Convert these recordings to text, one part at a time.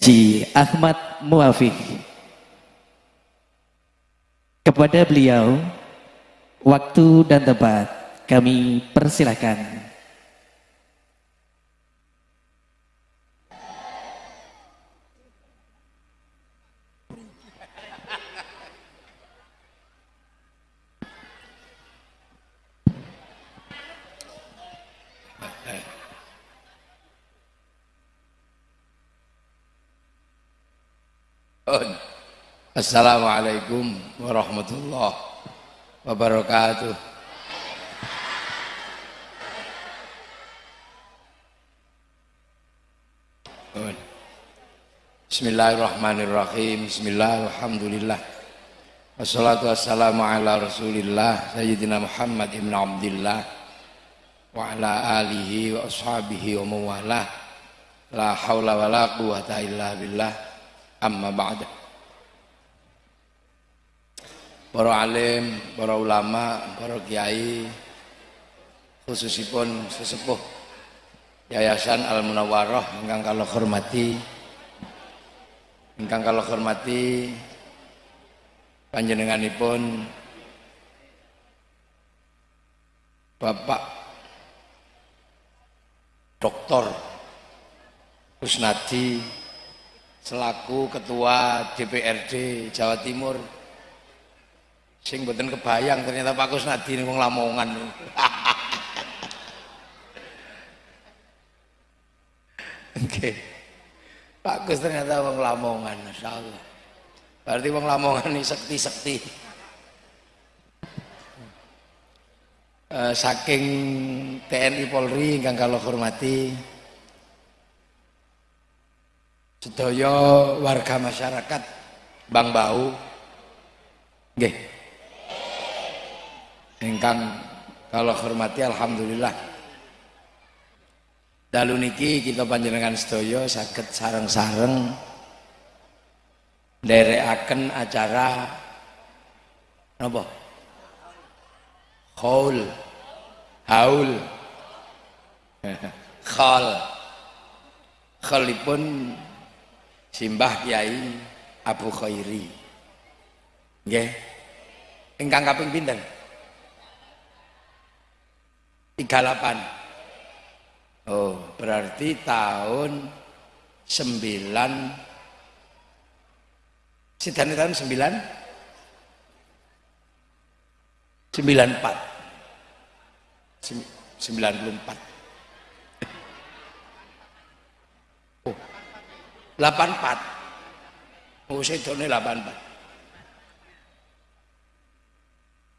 Haji Ahmad Muafiq. Kepada beliau, waktu dan tempat kami persilahkan. Assalamualaikum warahmatullahi wabarakatuh. Bismillahirrahmanirrahim. Bismillahirrahmanirrahim. Wassalatu wassalamu ala Rasulillah Sayyidina Muhammad ibn Abdullah wa ala alihi wa ashabihi wa mawalah. La haula wa la quwata illa billah. Amma ba'da para alim, para ulama, para kiai, khususipun sesepuh Yayasan Al Munawwarah ingkang kalau hormati ingkang kalau hormati panjenenganipun Bapak Doktor Kusnadi selaku Ketua DPRD Jawa Timur sing kebayang ternyata Pak Kusnadi wong Lamongan Oke. Pak Gus ternyata wong Lamongan, Masya Allah. Berarti wong Lamongan ini sekti-sekti. Uh, saking TNI Polri ingkang kalau hormati sedaya warga masyarakat Bang Bau nggih Engkang kalau hormati alhamdulillah. Dalu niki kita panjenengan sedaya saged sareng-sareng nderekaken acara napa? Haul. Haul. Khal. Khalipun Simbah Kiai Abu Khairi. Nggih. Ingkang kaping pinten? 38 oh berarti tahun 9 sidane tahun 9 94 94 oh 84 oh sedone 84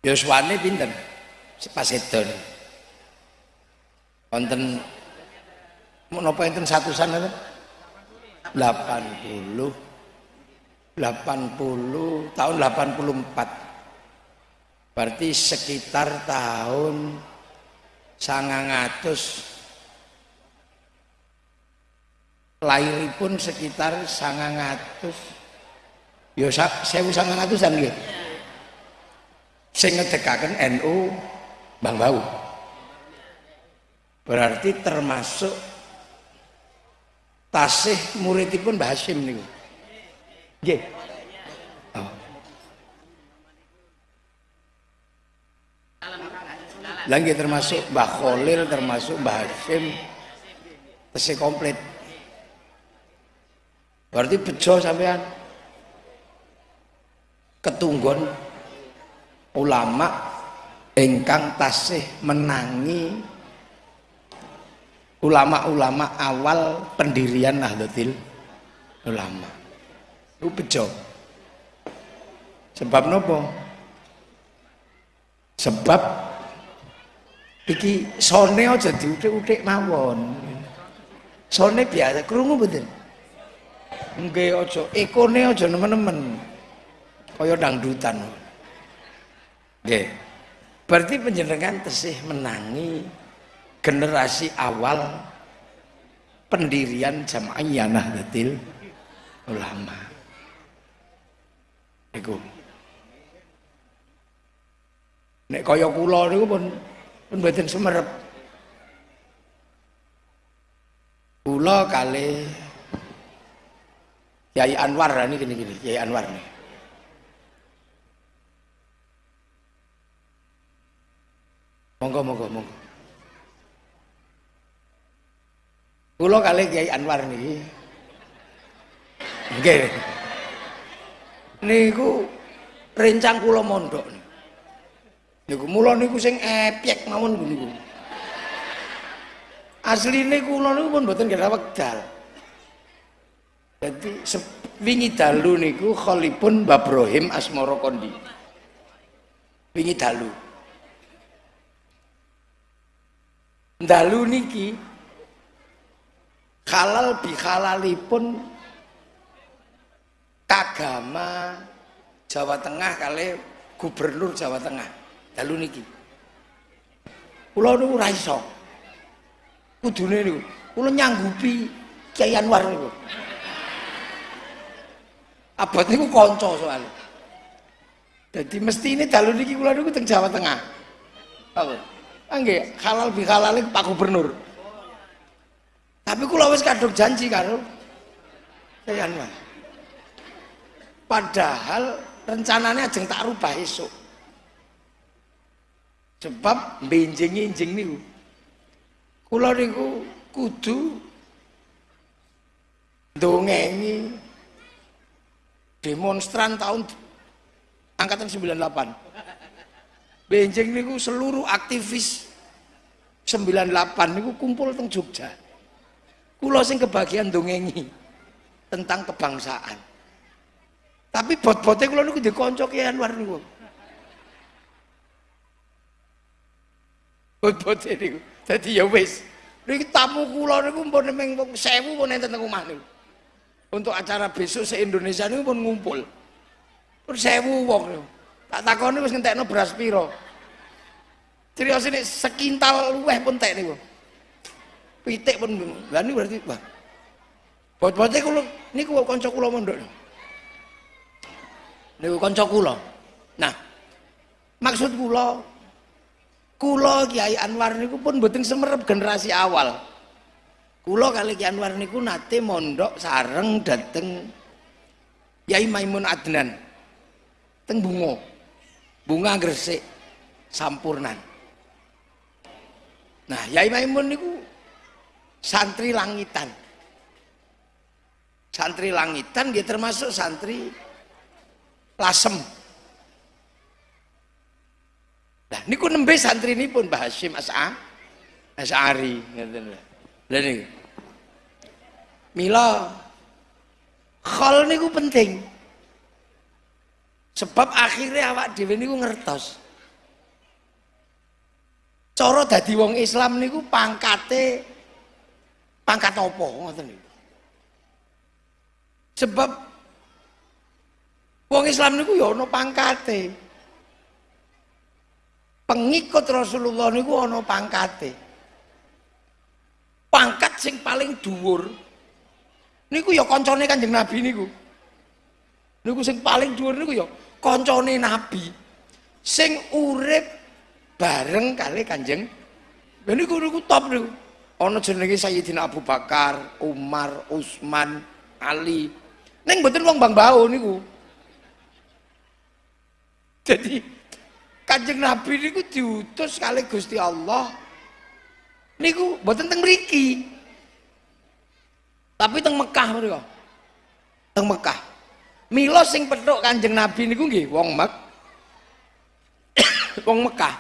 Yoswane pinten? Pas sedone wonten menapa enten satusan apa 80 80 tahun 84 berarti sekitar tahun sangang atus. Lahiripun sekitar sangang atus. Ya sewu sangang atusan gitu sing ngedekaken NU Bang Bau berarti termasuk tasih muridipun Mbah Hasyim niku. Nggih. Oh. lagi termasuk Mbah Khalil termasuk Mbah Hasyim tasih komplit. Berarti bejo sampean. Ketunggon ulama ingkang tasih menangi ulama-ulama awal pendirian Nahdlatul Ulama. Itu bejo. Sebab nopo? Sebab iki sone aja diutik-utik mawon. Sone biasa krungu betul nggih aja ekone aja nemen-nemen. Kaya dangdutan. Nggih. Berarti penjenengan tesih menangi generasi awal pendirian jamaah Nahdlatul Ulama. Iku. Nek kaya kula niku pun pun mboten semerep. Kula kali Kiai Anwar ini gini gini Kiai Anwar nih monggo monggo monggo Kulo kali Kiai Anwar nih Nggih. Niku rencang kula mondok. Niku mula niku sing epyek mawon niku. Asline kula niku pun mboten kira wekdal. Jadi wingi dalu niku kholipun Mbah Brohim Asmara Kondi. Wingi dalu. Dalu niki halal bihalalipun kagama Jawa Tengah kali gubernur Jawa Tengah. Dalu niki. Kula niku ora iso. Kudune niku kula nyanggupi Kyai Anwar niku. Abot niku kanca soal jadi mesti ini dalu niki kula niku teng Jawa Tengah. Apa? Halal bi halal Pak Gubernur tapi kula wis kadung janji karo Kyai Anwar Padahal rencananya ajeng tak rubah esok. Sebab benjing-injing niku. Kula niku kudu dongengi demonstran tahun angkatan 98. Benjing niku seluruh aktivis 98 niku kumpul teng Jogja. Kula sing kebagian dongengi tentang kebangsaan. Tapi bot-bote kula niku kanca Ki Anwar niku. Bot-bote niku. Dadi ya wis. Niki tamu kula niku pun ming 1000 pun enten teng omah niku. Untuk acara besok se-Indonesia niku pun ngumpul. Pun 1000 wong niku. Tak takoni wis ngentekno beras piro. Cirios ini sekintal luweh pun tek niku. Pitik pun lha niku berarti wah. Bot-bote kula niku kanca kula mondok niku kanca kula. Nah, maksud kula kula Kiai Anwar niku pun mboten semerep generasi awal. Kula kali Kiai Anwar niku nate mondok sareng dateng Yai Maimun Adnan. Teng Bungo. Bunga Gresik Sampurnan. Nah, Yai Maimun niku santri langitan. Santri langitan dia termasuk santri lasem. Nah niku nembe santri ini pun Mbah Hashim As'a As'ari lha niku. Mila khol niku penting. Sebab akhirnya awak dhewe niku ngertos. Cara dadi wong Islam niku pangkate pangkat apa ngoten sebab Wong Islam niku ya ana pangkate. Pengikut Rasulullah niku ana pangkate. Pangkat sing paling dhuwur niku ya kancane Kanjeng Nabi niku. Niku sing paling dhuwur niku ya kancane Nabi. Sing urip bareng kali Kanjeng. Lha niku niku top niku. Ana jenenge Sayyidina Abu Bakar, Umar, Utsman, Ali. Ning mboten wong Bang Bau niku. Jadi Kanjeng Nabi niku diutus kali Gusti Allah niku mboten teng mriki. Tapi teng Mekah mereka. Teng Mekah. Mila sing petuk Kanjeng Nabi niku nggih wong Mek wong Mekah.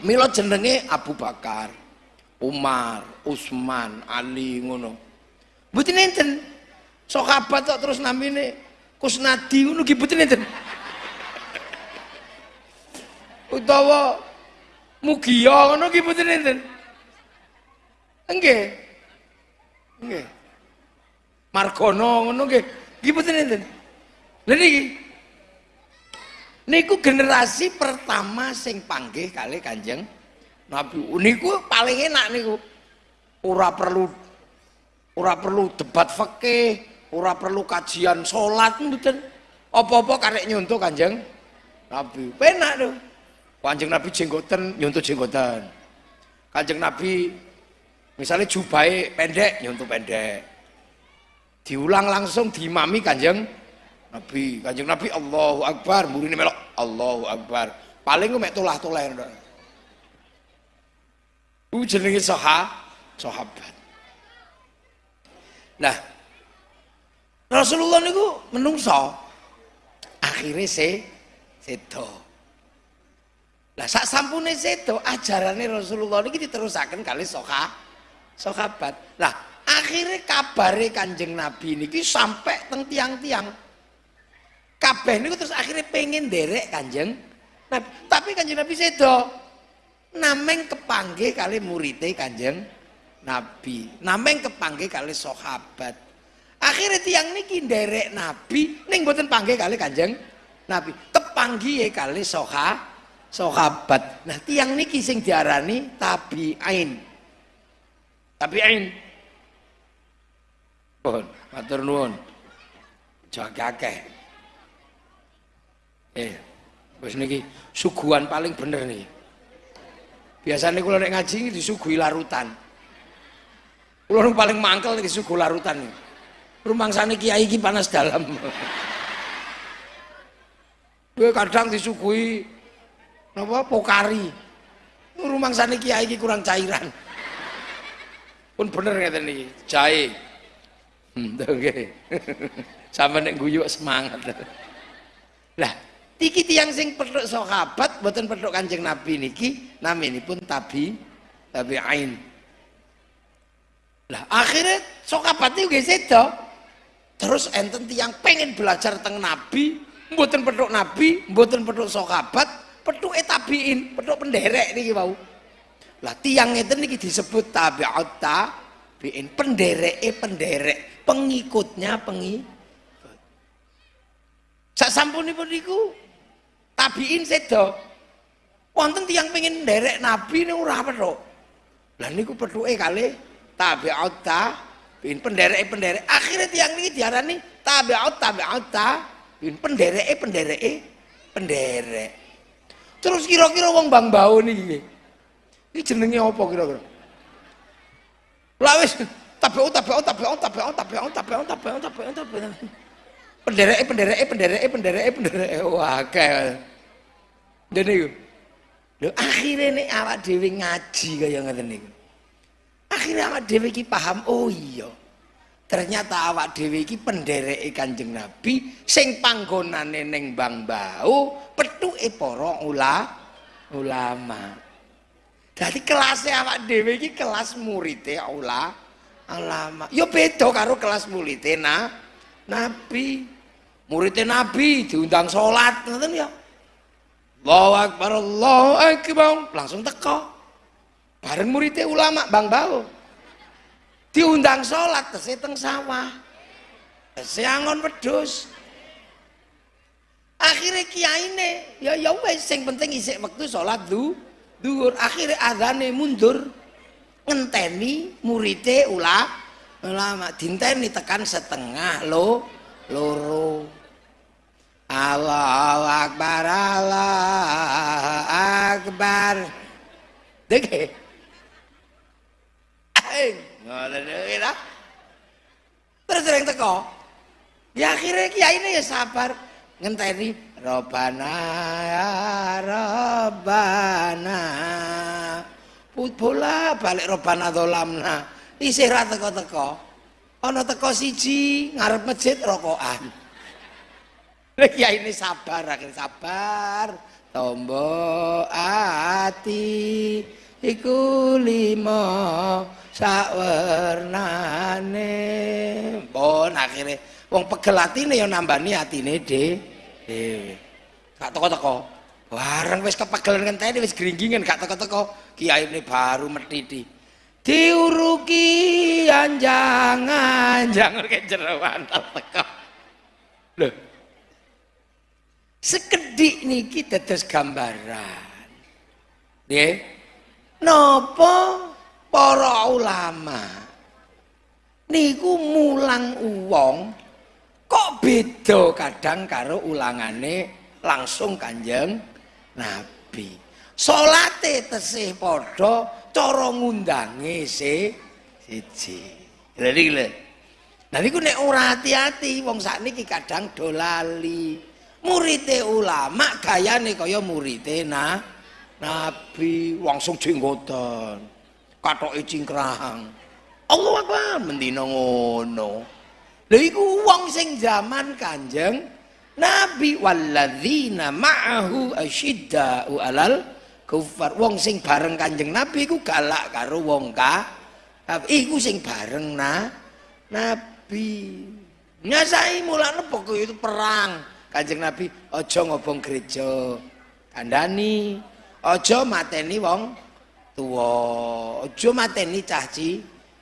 Mila jenenge Abu Bakar, Umar, Utsman, Ali ngono. Mboten enten. Sahabat kok terus namine Kusnadi ngono nggih mboten enten. Utawa mugia ngono ki mboten enten. Nggih. Nggih. Margono ngono nggih. Nggih mboten enten. Lha niki niku generasi pertama sing panggih kali Kanjeng Nabi niku paling enak niku. Ora perlu ora perlu debat fikih ora perlu kajian salat mboten. Apa-apa karek nyontoh Kanjeng Nabi. Penak tuh Kanjeng Nabi jenggoten nyuntuh jenggoten. Kanjeng Nabi misalnya jubai pendek nyuntuh pendek. diulang langsung diimami kanjeng Nabi. Kanjeng Nabi Allahu Akbar. Murine melok Allahu Akbar. Paling mek tulah-tulah Ku jenenge saha, sahabat. Nah, Rasulullah niku menungso akhirnya se sedo. Lah sak sampune sedo ajarane Rasulullah niki diterusaken kali soha sahabat. Lah akhirnya kabare Kanjeng Nabi niki sampai teng tiang-tiang. Kabeh niku terus akhirnya pengen derek Kanjeng Nabi. Tapi Kanjeng Nabi sedo nameng kepanggih kali muridé Kanjeng Nabi. Nameng kepanggih kali sahabat. Akhirnya tiang niki nderek Nabi ning mboten panggih kali Kanjeng Nabi. Kepanggihe kali soha sahabat. Nah, tiang niki sing diarani tabi'in. Tabi'in. Pun, matur nuwun. Jaga. Eh, wis niki suguhan paling bener nih. Biasanya kalau nek ngaji disuguhi larutan. Kalau paling mangkel disuguhi larutan. Rumah sana kiai iki panas dalam. Gue kadang disuguhi apa pokari. Rumah sana kiai iki kurang cairan. Pun bener ngeten nih, jahe. Hmm, oke. Sampai nek guyuk semangat. Lah, Tiki tiang sing peduk sahabat boten peduk Kanjeng Nabi niki pun tabi tabi ain. Lah akhirnya sahabat niku nggih sedo. Terus enten tiang pengen belajar tentang Nabi, mboten peduk Nabi, mboten peduk sahabat, peduk tabiin, peduk penderek niki wau. Lah tiang ngeten niki disebut tabi'ut tabiin, pendereke penderek, pengikutnya pengikut. Sak sampunipun niku tabiin sedo wonten tiang pengen derek nabi ini ora petuk lah niku petuke kali tabi'ut tabiin penderek penderek akhirnya tiang ini diarani tabi'ut tabi'ut tabiin penderek penderek penderek. Terus kira-kira wong bang bau nih ini jenenge apa kira-kira? Lah wis tabi'ut tabi'ut tabi'ut tabi'ut tabi'ut tabi'ut tabi'ut tabi'ut tabi'ut pendereke pendereke e pendereke e wah kayak jadi lho akhirnya nih awak dewi ngaji kayak nggak niku. Akhirnya awak dewi ki paham oh iya. Ternyata awak dewi ki pendereke kanjeng nabi sing panggonan neng bang bau petuke para ula ulama. Jadi kelasnya awak dewi ki kelas muridnya ula ulama. Yo beda karo kelas muridnya nah nabi muridnya Nabi diundang sholat ngoten ya. Allahu Akbar Allahu Akbar. Langsung teko. Bareng muridnya ulama Bang Bau. Diundang sholat tesih teng sawah. Tesih angon wedhus. Akhirnya kiai ini ya ya wes sing penting isik waktu sholat du duhur. Akhirnya adane mundur ngenteni muridnya ulama ulama. Dinteni tekan setengah lo loro Allahu Akbar Allah Akbar. Deke Ngoten iki Terus sering teko. Ya akhirnya kiai ini ya sabar. Ngenteni Robana ya Robana bola balik Robana dolamna. Isih ra teko-teko. Ana teko siji ngarep masjid rokokan ya ini sabar, akhirnya sabar. Tombo ati iku limo sawernane. Pun akhirnya wong pegel atine ya nambani atine dhewe. Gak teko-teko. Bareng wis kepegelan ngenteni wis gringgingan gak teko-teko. Kiai ini baru metiti. Diuruki anjang-anjang kayak jeroan teko. Loh, sekedik niki dados gambaran. Nggih. Napa para ulama niku mulang uwong kok beda kadang karo ulangane langsung kanjeng nabi? Salate tesih padha cara ngundange siji. Lha Nah niku nek ora hati-hati wong sakniki kadang dolali. Murite ulama gayane kaya murite nah Nabi langsung jenggotan. Katoke cingkrang. Allah Akbar mendina ngono. Lha wong sing zaman Kanjeng Nabi walladzina ma'ahu asyidda'u alal kufar. Wong sing bareng Kanjeng Nabi iku galak karo wong ka. Iku sing bareng na Nabi. Nyasai mulane pokok itu perang. Kanjeng Nabi aja ngobong gereja. Kandani aja mateni wong tua. Aja mateni caci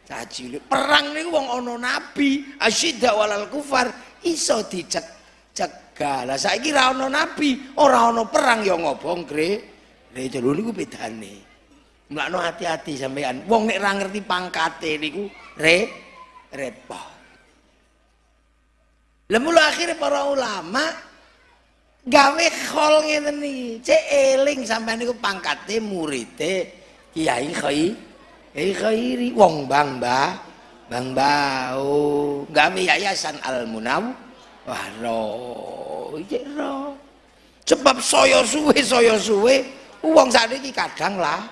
caci. Perang niku wong ana nabi, asyidda walal kufar iso dicek cegah. Lah saiki ra ana nabi, ora ana perang ya ngobong gereja. Lho niku bedane. Mulakno hati-hati sampean. Wong nek ra ngerti pangkate niku re repot. Lah mula akhirnya para ulama gawe khol ngeten iki. Cek eling sampean niku pangkate murite Kiai Khai Kiai Khairi wong Bang Mbah Bang Bau gawe yayasan Al Munaw Waro iki ro. Sebab saya suwe saya suwe wong sakniki kadang lah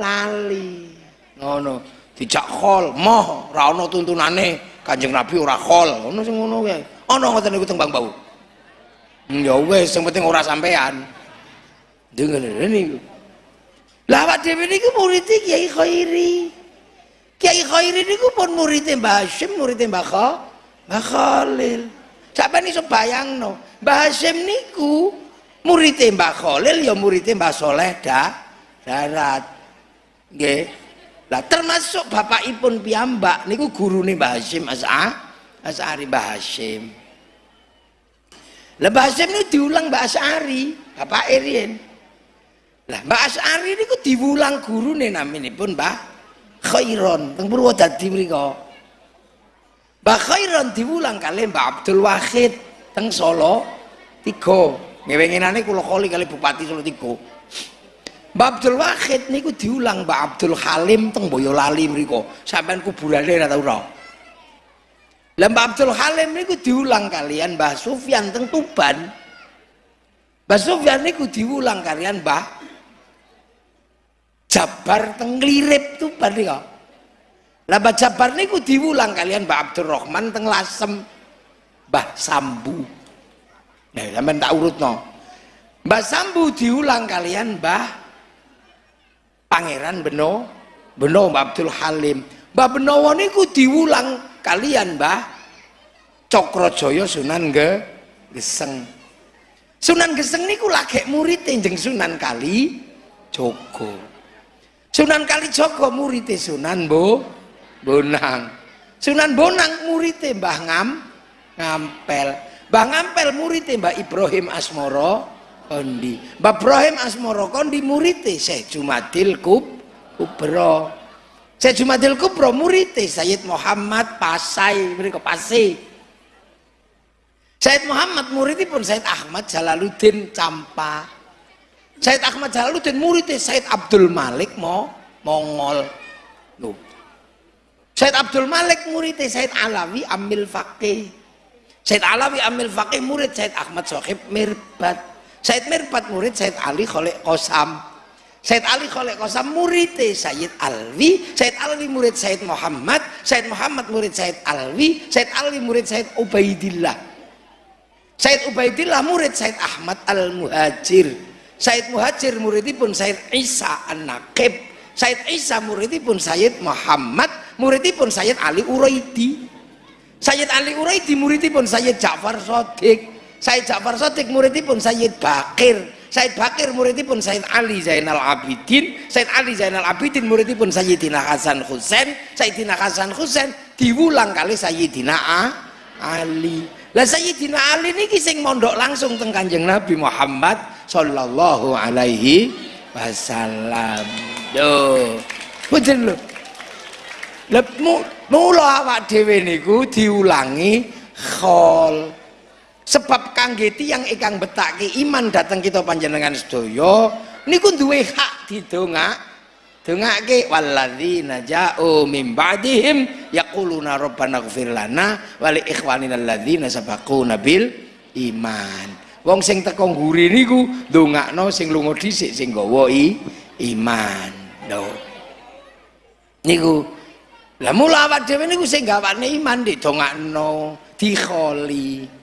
lali. Ngono dijak khol moh ra ana tuntunane Kanjeng Nabi ora khol ngono sing ngono kae ana ngoten niku teng Bang Bau. Hmm, ya wis sing penting ora sampean. Dengen niku. Lah awak dhewe niku murid Kiai Khairi. Kiai Khairi niku pun murid Mbah Hashim murid Kha Mbah Khalil. Sampean iso bayangno Mbah Hashim niku murid Mbah Khalil ya murid Mbah Soleh dah darat. Nggih. Lah termasuk bapakipun piyambak niku gurune Mbah Hasyim As'a As'ari Mbah Hasyim. Lah Mbah Hasyim niku diulang Mbah As'ari, bapak Irien. Lah Mbah As'ari niku diulang gurune naminipun Mbah Khairon teng Purwodadi mriku. Mbah Khairon diulang kali Mbah Abdul Wahid teng Solo tiga. Ngewenginane kula kali kali Bupati Solo tiga. Mbak Abdul Wahid niku diulang Mbak Abdul Halim teng Boyolali mriku. Sampeyan kuburane ora tau ora. Lah Mbak Abdul Halim niku diulang kalian Mbah Sufyan teng Tuban. Mbah Sufyan niku diulang kalian Mbah Jabar teng Lirip Tuban niku. Lah Mbah Jabar niku diulang kalian Mbah Abdul Rahman teng Lasem. Mbah Sambu. Nah, sampean tak urutno. Mbah Sambu diulang kalian Mbah Pangeran Beno Beno Mbak Abdul Halim Mbak Benowo niku diulang kalian Mbah. Cokrojoyo Sunan Ge Geseng. Sunan Geseng niku lagi murid jeng Sunan Kali Joko Sunan Kali Joko murid Sunan Bo Bonang. Sunan Bonang murid Mbah Ngam Ngampel. Mbah Ngampel murid Mbah Ibrahim Asmoro Kondi. Mbak Ibrahim Asmoro Kondi murite Syekh Jumadil Kub Kubro. Syekh Jumadil Kubro murite Sayyid Muhammad Pasai mereka Pasai. Sayyid Muhammad muridipun Sayyid Ahmad Jalaluddin Campa. Sayyid Ahmad Jalaluddin muridnya Sayyid Abdul Malik mo Mongol. Loh. Sayyid Abdul Malik muridnya Sayyid Alawi Amil Faqih. Sayyid Alawi Amil Faqih murid Sayyid Ahmad Sohib Mirbat. Said Mirpat murid Said Ali Kholek Kosam Said Ali Kholek Kosam murid Said Alwi Said Alwi murid Said Muhammad Said Muhammad murid Said Alwi Said Alwi murid Said Ubaidillah. Said Ubaidillah murid Said Ahmad Al-Muhajir. Said Muhajir muridipun Said Isa An-Naqib. Said Isa muridipun Said Muhammad muridipun Said Ali Uraidi. Sayyid Ali Uraidi muridipun Sayyid Ja'far Sodik Said Ja'far Sotik muridipun Sayyid Bakir Said Bakir muridipun Said Ali Zainal Abidin Said Ali Zainal Abidin muridipun Sayyidina Hasan Husain Sayyidina Hasan Husain diulang kali Sayyidina A, Ali. Lah Sayyidina Ali ini sing mondok langsung teng Kanjeng Nabi Muhammad sallallahu alaihi wasallam. Yo. Betul lho. Lha mula awak dhewe niku diulangi khol sebab kangge yang ikan betake iman datang kita panjenengan sedaya niku duwe hak didongak dongake walladzina ja'u min ba'dihim yaquluna rabbana ighfir lana wa li ikhwanina alladzina sabaquna bil iman. Wong sing teko ngguri niku ndongakno sing lunga dhisik sing gawa iman. Lho. Niku lah mula awak dhewe niku sing gawane iman didongakno dikholi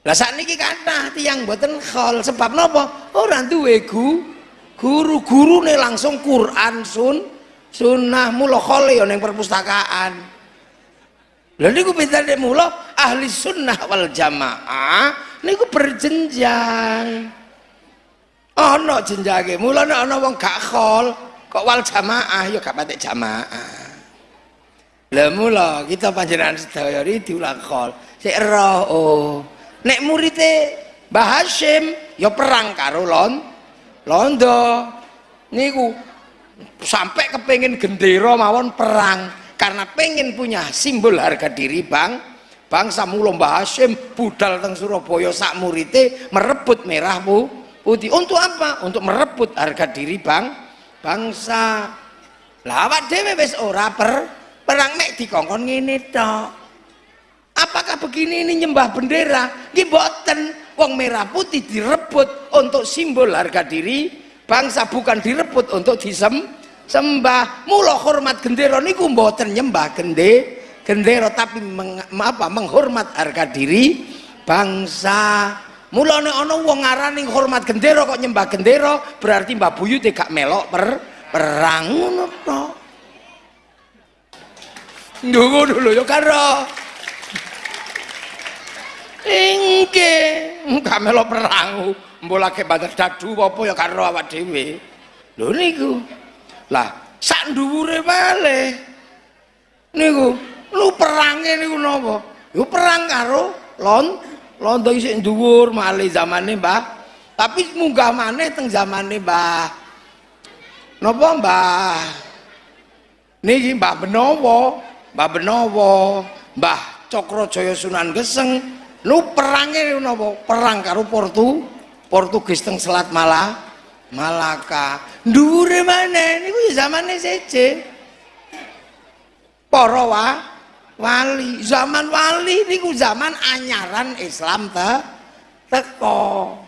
lah sakniki kathah tiyang mboten khol. Sebab napa? Ora duwe gu guru-guru nih langsung Quran sun sunnah mula khole ya ning perpustakaan. Lha niku bedane mula ahli sunnah wal jamaah niku berjenjang. Ana jenjange mula nek ana wong gak khol kok wal jamaah? Ya gak jamaah. Lha mula kita panjenengan sedaya diulang khol. Sik oh nek murite Mbah Hashim ya perang karo lon londo. Niku sampai kepengen gendera mawon perang karena pengen punya simbol harga diri bang bangsa mula Mbah Hashim budal teng Surabaya sak murite merebut merah bu putih. Untuk apa? Untuk merebut harga diri bang bangsa. Lah awak dhewe wis ora per perang mek dikongkon ngene tok apakah begini ini nyembah bendera? Nggih mboten. Wong merah putih direbut untuk simbol harga diri. Bangsa bukan direbut untuk disem sembah. Mula hormat gendera niku mboten nyembah gende gendera tapi meng, apa menghormat harga diri bangsa. Mula nek ana wong ngarani hormat gendera kok nyembah gendera berarti Mbah Buyut gak melok per perang ngono to dulu ya karo Ingke, gak melo perang, mbolake batas dadu apa ya karo awak dhewe. Lho niku. Lah, sak dhuwure wale. Niku, lu perange niku napa? Yo perang karo lon londo isih dhuwur male zamane Mbah. Tapi munggah maneh teng zamane Mbah. Napa Mbah? Niki Mbah Benowo, Mbah Benowo, Mbah Cokro Sunan Geseng, lu perangnya napa perang karo Portu Portugis teng Selat Malah Malaka. Dhuwure maneh niku ya zamane seje para wa, wali zaman wali niku zaman anyaran Islam te teko.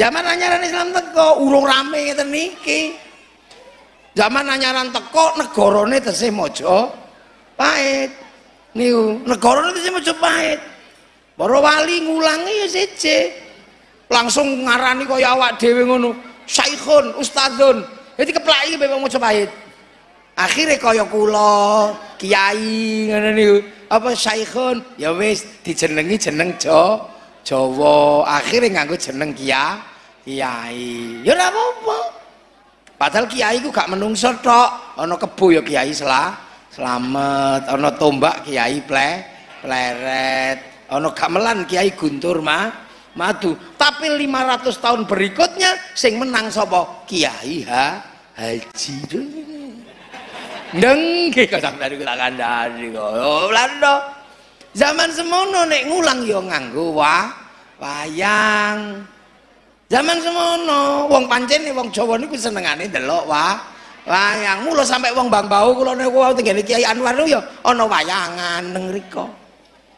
Zaman anyaran Islam teko urung rame ngeten niki. Zaman anyaran teko negarane tesih mojo pahit. Niku negarane tesih mojo pahit Para wali ngulangi ya siji. Langsung ngarani kaya awak dhewe ngono. Saikhun, ustadzun. Jadi keplaki memang maca pahit. Akhirnya kaya kula, kiai ngono niku. Apa saikhun? Ya wis dijenengi jeneng Jo Jawa. Akhirnya nganggo jeneng Kia Kiai. Ya ora apa-apa. Padahal kiai ku gak menungso tok. Ana kebo ya kiai selah selamat, ana tombak kiai ple pleret ono gamelan Kiai Guntur mah madu. Tapi 500 tahun berikutnya sing menang sapa? Kiai ha Haji nggih kadang dari kula kandhani kok. Lando zaman semono nek ngulang yo ya nganggo wah wayang. Zaman semono wong pancen wong Jawa niku senengane delok wah wayang. Mulo sampai wong Bang Bau kula niku tenggene Kiai Anwar yo ana wayangan neng riko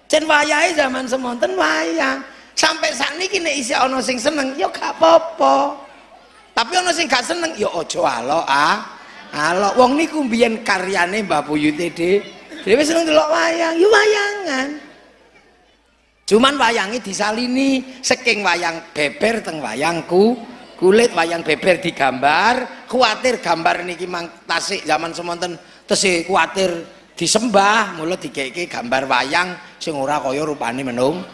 Jen wayahe zaman semonten wayang. Sampai saat ini kini isi ono sing seneng, yo gak apa-apa. Tapi ono sing gak seneng, yo ojo alo ah. Alo, wong niku mbiyen karyane Mbah Buyut Dhewe dhewe seneng delok wayang, yo wayangan. Cuman wayangi disalini saking wayang beber teng wayangku kulit wayang beber digambar kuatir gambar niki mang tasik zaman semonten tesih kuatir disembah mulut dikeke gambar wayang sing ora kaya rupane menung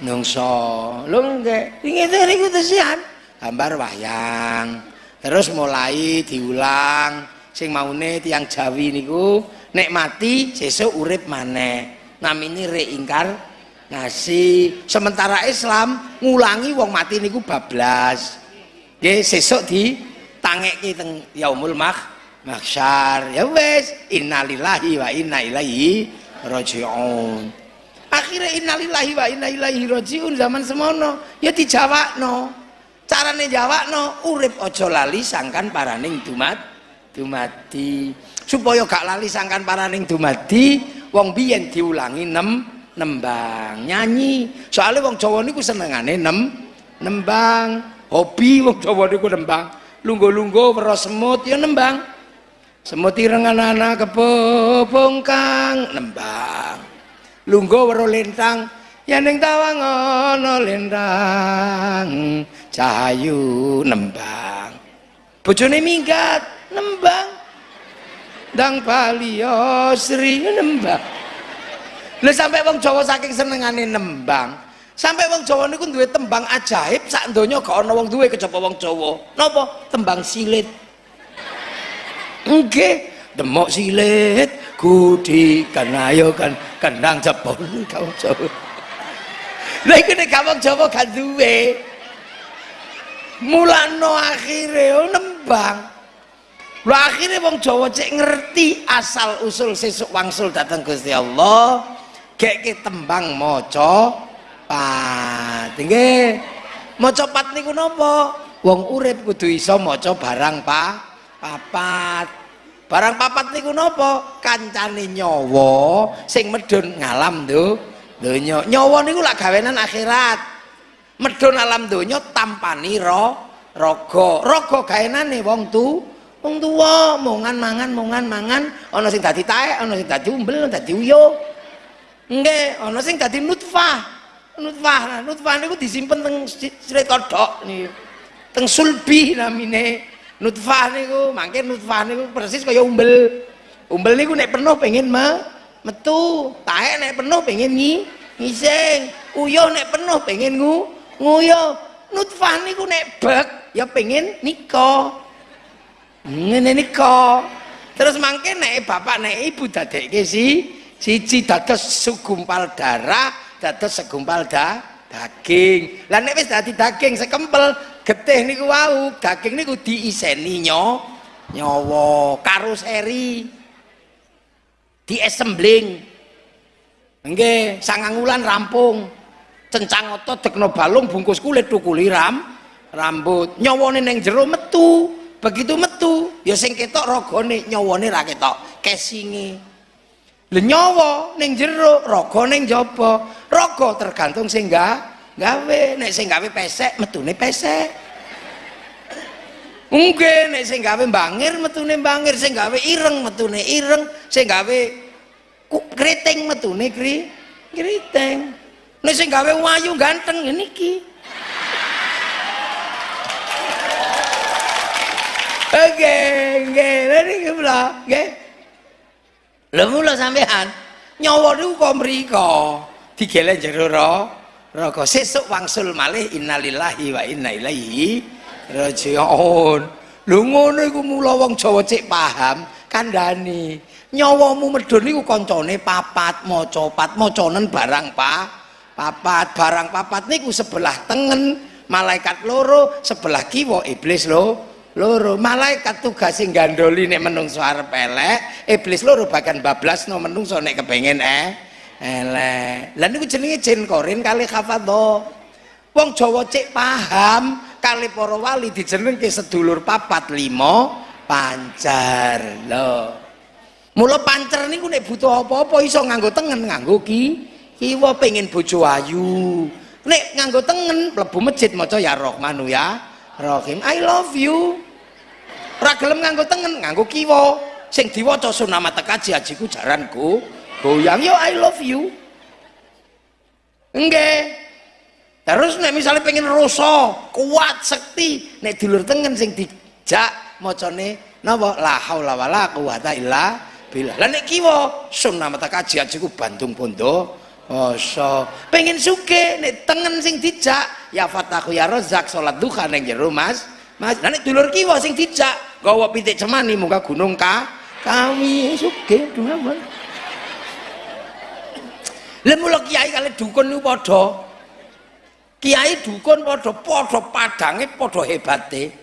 nungso lho nggih. Ngene niku tesian. Gambar wayang terus mulai diulang. Sing maune tiang Jawi niku nek mati sesuk urip maneh. Namine reingkar ngasih sementara Islam ngulangi wong mati niku bablas. Nggih sesuk di tangeki teng yaumul mak mahsyar ya wes innalillahi wa inna ilaihi rajiun akhirnya innalillahi wa inna ilaihi rajiun zaman semono. Ya dijawabno carane jawabno urip ojo lali sangkan paraning dumat dumadi. Supaya gak lali sangkan paraning dumadi wong biyen diulangi nem nembang. Nyanyi. Soalnya wong Jawa niku senengane nem nembang. Hobi wong Jawa niku nembang. Lunggo-lunggo weruh semut ya nembang semut irengan anak kebobong kang nembang. Lunggo weruh lintang ya ning tawang ana lintang cahayu nembang. Bojone minggat nembang. Dang palio sri nembang. Lha sampai wong Jawa saking senengane nembang. Sampai wong Jawa niku duwe tembang ajaib sak donya gak ana wong duwe kejaba wong Jawa. Napa? Tembang silit nggih demok silit kudi kan ayo kan kendang jepun kau Jawa lha iku wong Jawa gak duwe mulano akhire nembang Lho akhirnya wong Jawa cek ngerti asal usul sesuk wangsul datang Gusti Allah. Gek ke tembang maca pat. Nggih. Maca pat niku? Wong urip kudu iso maca barang pa papat. Barang papat niku napa? Kancane nyawa sing medun ngalam do donya. Nyawa niku lak gawenan akhirat. Medun alam donya tampani ro raga. Raga gawenane wong tu wong tua mongan mangan mongan mangan ana sing dadi taek ana sing dadi umbel dadi uyo nggih ana sing dadi nutfah nutfah nah, nutfah niku disimpen teng sret kodhok niku teng sulbi namine nutfah niku mangke nutfah niku persis kaya umbel. Umbel niku nek penuh pengen me, metu. Taek nek penuh pengen ngi ngising. Uyo nek penuh pengen ngu nguyo nutfah niku nek bek ya pengen nikah. Ngene nika terus mangke nek bapak nek ibu dadekke si siji dados segumpal darah dados segumpal da daging. Lah nek wis dadi daging sekempel getih niku wau daging niku diiseni nyawa karoseri di assembling nggih sangang wulan rampung. Cencang otot dekno balung bungkus kulit tukuli ram rambut. Nyawane ning jero metu begitu metu ya sing ketok ragane nyawane ra ketok kesinge. Lho nyawa ning jero raga ning jaba. Raga tergantung sing gawe nek sing gawe pesek metune pesek. Mungkin nek sing gawe bangir metune bangir sing gawe ireng metune ireng. Sing gawe kriting metune kri kriting nek sing gawe wayu ganteng ngene iki Oke, oke, lha iki nggih. Lha mula sampean nyawa niku kok mriko? Digele jero raga sesuk wangsul malih innalillahi wa inna ilaihi rajiun. Lho ngono iku mula wong Jawa cek paham kandhani. Nyawamu medhun niku kancane papat maca pat macanen barang pa papat barang papat niku sebelah tengen malaikat loro sebelah kiwa iblis lho loro malaikat tugas sing gandoli nek menungso arep elek iblis loro bahkan bablas no menungso nek kepengen eh elek. Lah niku jenenge jin korin kali hafadho wong Jawa cek paham kali para wali dijenengke sedulur papat limo pancar lho. Mula pancer niku nek butuh apa-apa iso nganggo tengen nganggo ki kiwa pengen bojo ayu. Nek nganggo tengen mlebu masjid maca ya Rahmanu ya Rahim. I love you. Ora gelem nganggo tengen nganggo kiwa. Sing diwaca sunama tekaji ajiku jaranku goyang yo I love you. Enggak terus nek misalnya pengen rasa kuat sekti nek dulur tengen sing dijak macane napa? La haula wala quwata illa billah. Lah nek kiwa sunama tekaji ajiku Bandung Bondo Masa. Pengen suke nek tengen sing dijak ya fatahu ya rozak salat duha ning jero Mas. Mas, nek dulur kiwa sing dijak gawa pitik cemani muka gunung ka kami sugih dhuwur. Lah kiai kali dukun niku padha. Kiai dukun padha padha padange padha hebate.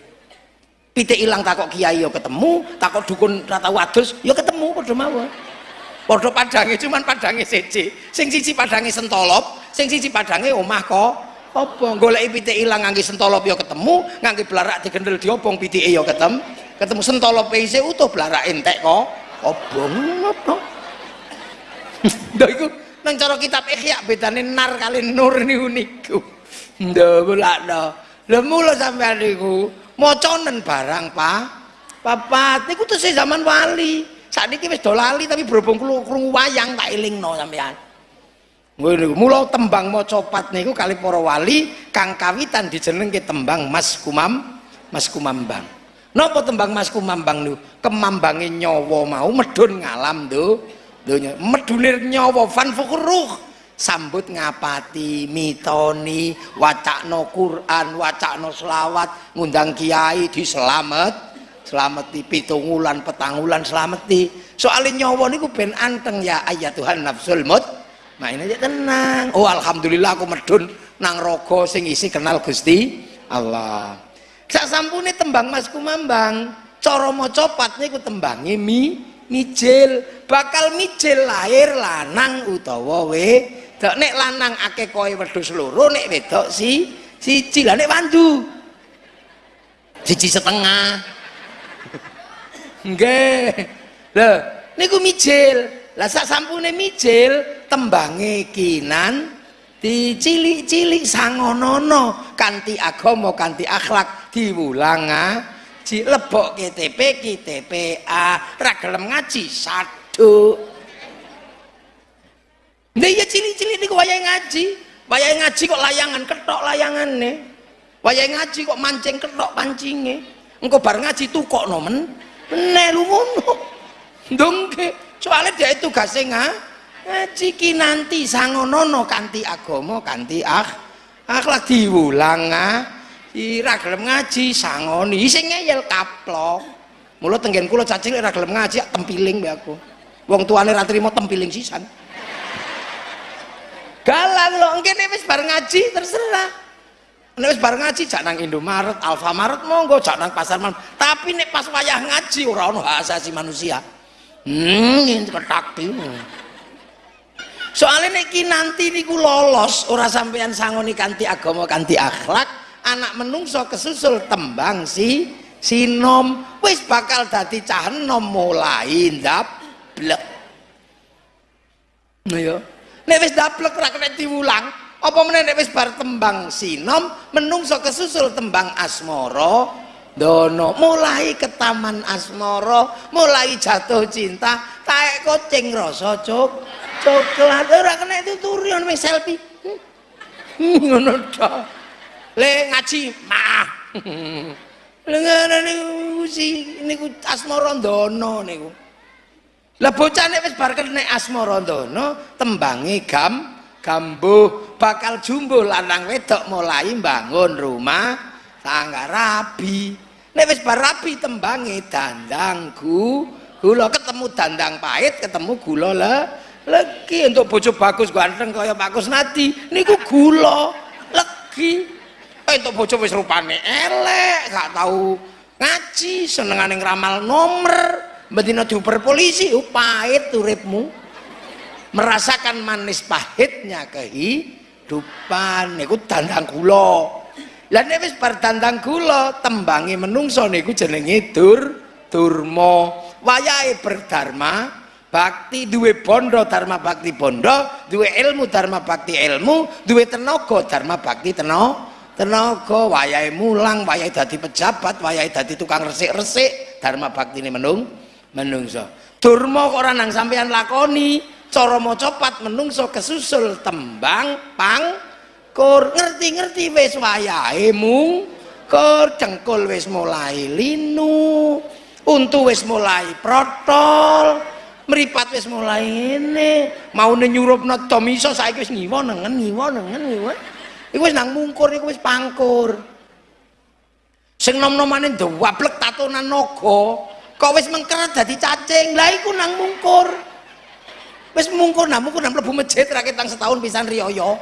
Pitik ilang takok kiai ya ketemu, takok dukun rata wadus ya ketemu padha mawon. Padha padange cuman padange siji. Sing siji padange sentolop, sing siji padange omah kok apa goleki pitik ilang ngangge sentolop ya ketemu ngangge blarak digendel diobong pitike ya ketemu ketemu sentolo PC utuh blarak entek kok obong apa Ndak iku nang cara kitab Ihya bedane nar kali nur niku niku. Ndak mulakno. Lha mula sampean niku macanen barang, Pak. Papat niku tesih zaman wali. Sakniki wis do lali tapi berhubung krungu wayang tak elingno sampean. Ngono mula tembang maca pat niku kali para wali kang kawitan dijenengke tembang Mas Kumam Mas Kumambang. Napa tembang Mas Kumambang niku? Kemambange nyawa mau medun ngalam tuh donya medunir nyawa fan fukuruh sambut ngapati mitoni wacakno Quran wacakno selawat ngundang kiai di selamet selameti pitungulan petangulan selameti. Soalnya nyawa niku ben anteng ya ayat Tuhan nafsul mut. Main aja tenang. Oh alhamdulillah aku medun nang rogo sing isi kenal Gusti Allah. Sak sampune tembang Mas Kumambang cara maca pat niku tembange mi mijil. Bakal mijil lahir lanang utawa wedok nek lanang akeh kowe wedhus loro nek wedok si siji. Lah nek wandu? Siji setengah. Nggih. Lho niku mijil. Lah sak sampune mijil tembange kinan dicilik-cilik sangonono. Kanthi agama kanthi akhlak diwulanga ji lebok KTP KTPA ra ngaji saduk. Nah iya cili-cili ini wayahe ngaji. Wayahe ngaji kok layangan ketok nih wayahe ngaji kok mancing ketok pancingnya engkau bar ngaji tuh kok nomen nelu ngono dongke soalnya dia itu gak ngaji ki nanti sangonono kanti agomo kanti ah akhlak diulang ah ira gelem ngaji sangoni. Sing ngeyel kaplok. Mula tenggen kula cacing ora gelem ngaji tempiling mbek aku. Wong tuane ra trimo tempiling sisan. Galang lho engkene wis bar ngaji terserah. Nek wis bar ngaji jak nang Indomaret Alfamaret monggo jak nang pasar man tapi nek pas wayah ngaji ora ono hak asasi manusia. Hmm ketak soalnya nek nanti niku lolos ora sampean sangoni kanti agama kanti akhlak anak menungso kesusul tembang si sinom wis bakal dadi cah enom mulai ndablek. Nah ya nek wis ndablek ra kena diulang apa meneh nek wis bar tembang sinom menungso kesusul tembang asmara dono. Mulai ke taman asmara mulai jatuh cinta taek kucing rasa cok coklat. Ora kena tuturi ono selfie. Ngono tok le ngaji maaf. Le ngene niku si niku asmara ndana niku. Lah bocah nek wis bar nek asmara ndana tembange gam gambuh bakal jumbo lanang wedok mulai bangun rumah tangga rabi. Nek wis bar rabi tembange dandangku gula ketemu dandang pahit ketemu gula le legi. Untuk bojo bagus ganteng kaya Pak Kusnadi. Niku gula legi eh untuk bojo wis rupane elek gak tahu ngaji senengane ngeramal nomor betina diuper polisi oh, pahit uripmu. Merasakan manis pahitnya kehidupan. Niku dandang kula lah nek wis bar dandang kula tembangi menungso niku jenenge dur durma. Wayahe berdharma bakti duwe bondo dharma bakti bondo duwe ilmu dharma bakti ilmu duwe tenaga dharma bakti tenaga tenaga wayahe mulang wayahe dadi pejabat wayahe dadi tukang resik-resik. Dharma baktine menung menungso. Durma kok ora nang sampean lakoni. Cara maca pat menungso kesusul tembang pang kur. Ngerti-ngerti wis wayahe mung kur. Cengkul wis mulai linu untu wis mulai protol meripat wis mulai ini mau nyurupna to iso saiki wis ngiwa nengen ngiwa nengen ngiwa iku wis nang mungkur iku wis pangkur. Sing nom-nomane ndawablek tatonan naga kok wis mengkeret dadi cacing? Lah iku nang mungkur. Wis mungkur nang mungkur nang mlebu masjid ra ketang setahun pisan riyaya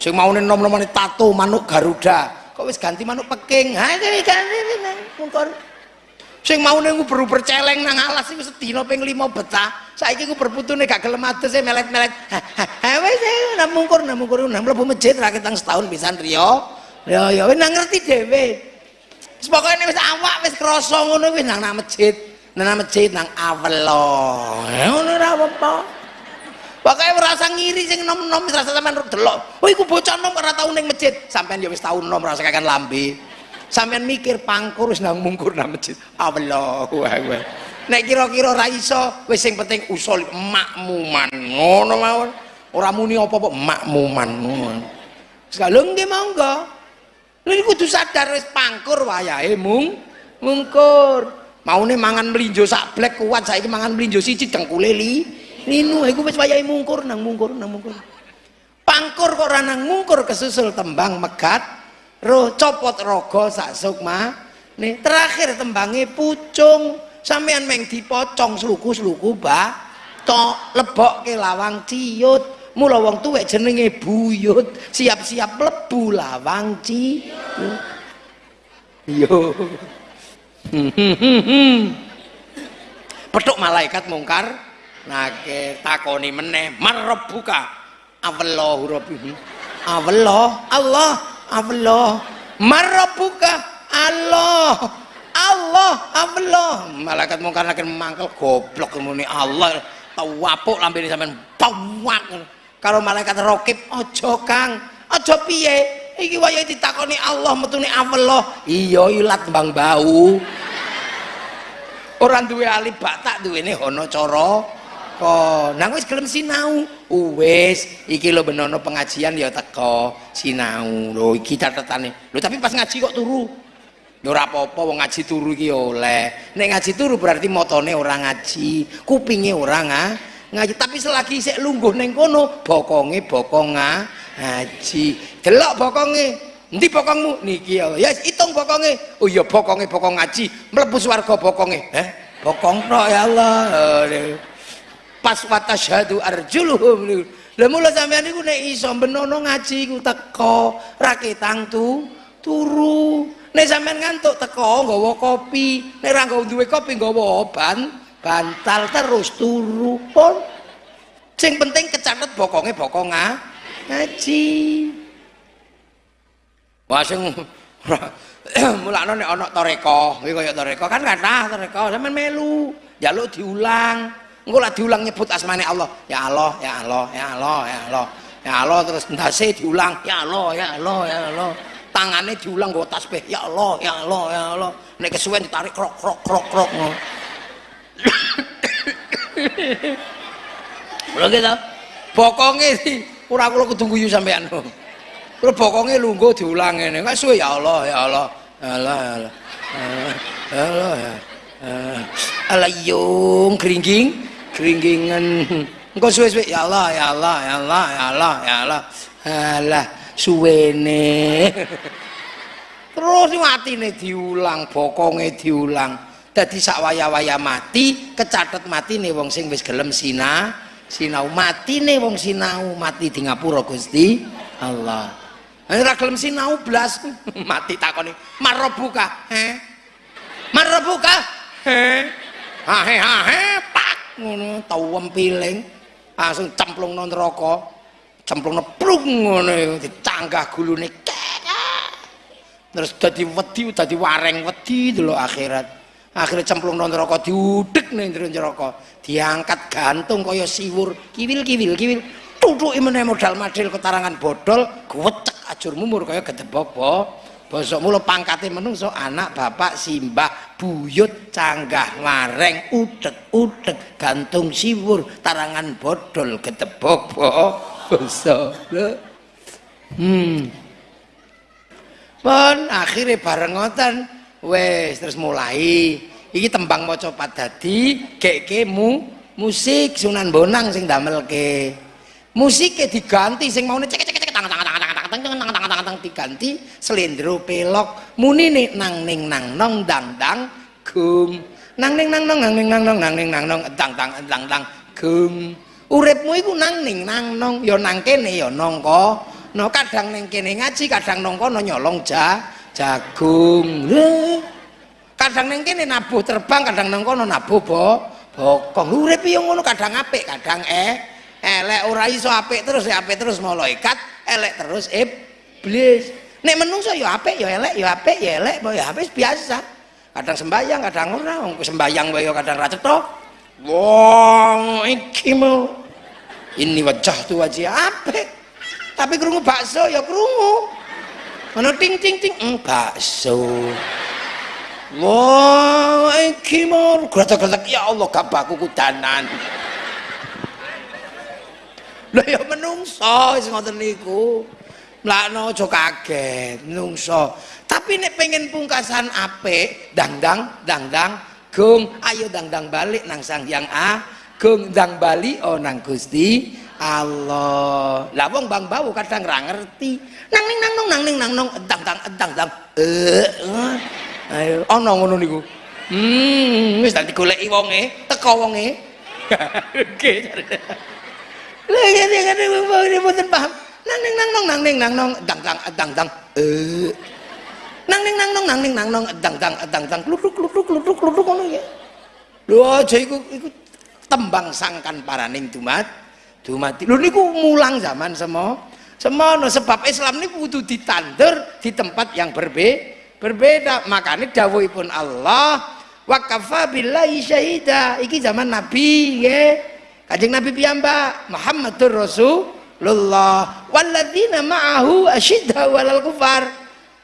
sing maune nom-nomane tato manuk garuda kok wis ganti manuk peking? Ha iki ganti mungkur sing mau nunggu beruber celeng nang alas iku sedina ping 5 betah saiki ku berputune gak gelem adus e melet-melet ha wis nang mungkur nang mungkur nang mlebu masjid ra ketang setahun pisan riyo ya ya wis ngerti dhewe Wis pokoke wis awak wis krasa ngono nang nang masjid. Nang masjid nang awelo. Ngono ora apa-apa. Pokoke merasa ngiri sing nom-nom wis rasa sampean delok. Oh iku bocah nom ora tau ning masjid. Sampean ya wis tau nom rasa kakan lambe. Sampean mikir pangkur wis nang mungkur nang masjid. Allahu akbar. Nek kira-kira ra iso wis sing penting usul makmuman. Ngono mawon. Ora muni apa-apa makmuman ngono. Sekali nggih monggo. Iki kudu sadar wis pangkur wayahe mung mungkur. Maune mangan mlinjo sak blek kuat saiki mangan mlinjo siji dengkule li. Linu iku wis wayahe mungkur nang mungkur nang mungkur. Pangkur kok ora nang mungkur kesusul tembang megat roh copot rogo sak sukma. Nih terakhir tembange pucung. Sampean meng dipocong sluku-sluku ba tok lebokke lawang ciut mula wong tuwek jenenge buyut. Siap-siap mlebu lawang ciut yo. Petuk malaikat mungkar. Nake takoni meneh. Marabbuka awallahu rabbihi awallah Allah awallah marabbuka Allah. Allah Allah. Malaikat mungkar nake mangkel goblok muni Allah tawapuk lambene sampean. Tawak karo malaikat rokib ojo kang. Ojo piye? Iki wayahe ditakoni Allah metune Allah. Iya ilat bang bau. Orang duwe alif batak duwene hono cara kok nang wis gelem sinau wis iki lho benono pengajian ya teko sinau lho iki catetane lho tapi pas ngaji kok turu Ya ora apa-apa wong ngaji turu iki oleh. Nek ngaji turu berarti motone ora ngaji, kupinge ora ngaji. Tapi selagi sik lungguh ning kono, bokonge bokong ngaji. Delok bokonge. Endi bokongmu? Niki ya. Ya hitung bokonge. Oh iya bokonge bokong ngaji, mlebu swarga bokonge. Eh, bokong ya Allah. Pas watasyhadu arjuluhum. Lah mula sampean niku nek iso benono ngaji ku teko, raketang tu turu. Nek sampean ngantuk teko nggawa kopi, nek ora duwe kopi nggawa oban, bantal terus turu pun. Sing penting kecatet bokonge bokong ngaji. Wah sing mulakno nek ana toreko, kuwi kaya toreko kan kathah toreko, sampean melu, njaluk diulang. Engko lah diulang nyebut asmane Allah. Ya Allah, ya Allah, ya Allah, ya Allah. Ya Allah terus ndase diulang, ya Allah, ya Allah, ya Allah. tangannya diulang gue tasbih ya Allah ya Allah ya Allah nek kesuwen ditarik krok krok krok krok lho gitu bokonge ora kula kudu guyu sampean kula bokonge lungguh diulang ngene kok suwe ya Allah ya Allah ya Allah ya Allah ya Allah ya Allah yung keringging keringgingan engko suwe-suwe ya Allah ya Allah ya Allah ya Allah ya Allah. Alah suwene. Terus matine diulang bokonge diulang. Dadi sak waya-waya mati kecatet matine wong sing wis gelem sina sinau. Matine wong sinau mati di ngapura Gusti Allah. Ora gelem sinau blas. Mati takoni marobuka he? Marobuka he? Ha he ha he ngono tau piling. Langsung cemplung nang neraka cemplung neplung ngono dicanggah gulune terus dadi wedi dadi wareng wedi delok akhirat. Akhirnya cemplung nang neraka diudek ning neraka. Diangkat gantung kaya siwur. Kiwil kiwil kiwil. Tutuki meneh modal madil ketarangan bodol gwecek ajur mumur kaya gedebok bo bosok mula pangkate menungso anak bapak simbah buyut canggah wareng udek udek gantung siwur tarangan bodol gedebok bo basa hmm. Pun akhirnya bareng ngoten. Wes terus mulai. Iki tembang maca padadi geke mu musik Sunan Bonang sing damelke. Musiknya diganti sing maune cek cek cek tang tang tang tang tang tang diganti selendro pelok. Muni nih nang ning nang nong dang dang gung nang ning nang nong nang ning nang nong nang ning nang nong dang dang dang dang gung uripmu iku nang ning nang nong ya nang kene ya nangka no kadang ning kene ngaji kadang nang kono nyolong ja jagung kadang ning kene nabuh terbang kadang nang kono nabuh bo bokong. Urip yo ngono kadang apik kadang eh elek ora iso apik terus apik terus malaikat elek terus iblis. Nek menungso ya apik ya elek ya apik ya elek ya apik biasa. Kadang sembayang kadang ora wong sembayang wae kadang ra cetha. Wong iki mau. Ini wajah tu wajah apik. Tapi krungu bakso ya krungu. Ana ting ting ting mm, bakso. Wah, iki mau. Gretek-gretek ya Allah gabaku kudanan. Lah ya menungso wis ngoten niku. Mlakno aja kaget, menungso. Tapi nek pengen pungkasan apik, dangdang, dangdang, gung, ayo dangdang balik nang Sang Hyang A, gung dang bali oh nang Gusti Allah. Lah wong Bang Bau kadang ra ngerti. Nang ning nang nong nang ning nang nong dang dang dang dang. Eh. Ayo ana ngono niku. Hmm, wis tak digoleki wonge, teko wonge. Oke. Lah ngene ngene ngene mboten paham. Nang ning nang nong nang ning nang nong dang dang dang dang. Eh. Nang ning nang nong nang ning nang nong dang dang dang dang klutruk klutruk klutruk klutruk ngono ya. Lho aja iku iku tembang sangkan paraning dumat dumati. Lho niku mulang zaman semua semono sebab Islam niku kudu ditandur di tempat yang berbeda berbeda makanya dawuhipun Allah wa kafa billahi syahida iki zaman nabi ya kanjeng nabi piyambak Muhammadur Rasulullah walladzina ma'ahu asyidda walal kufar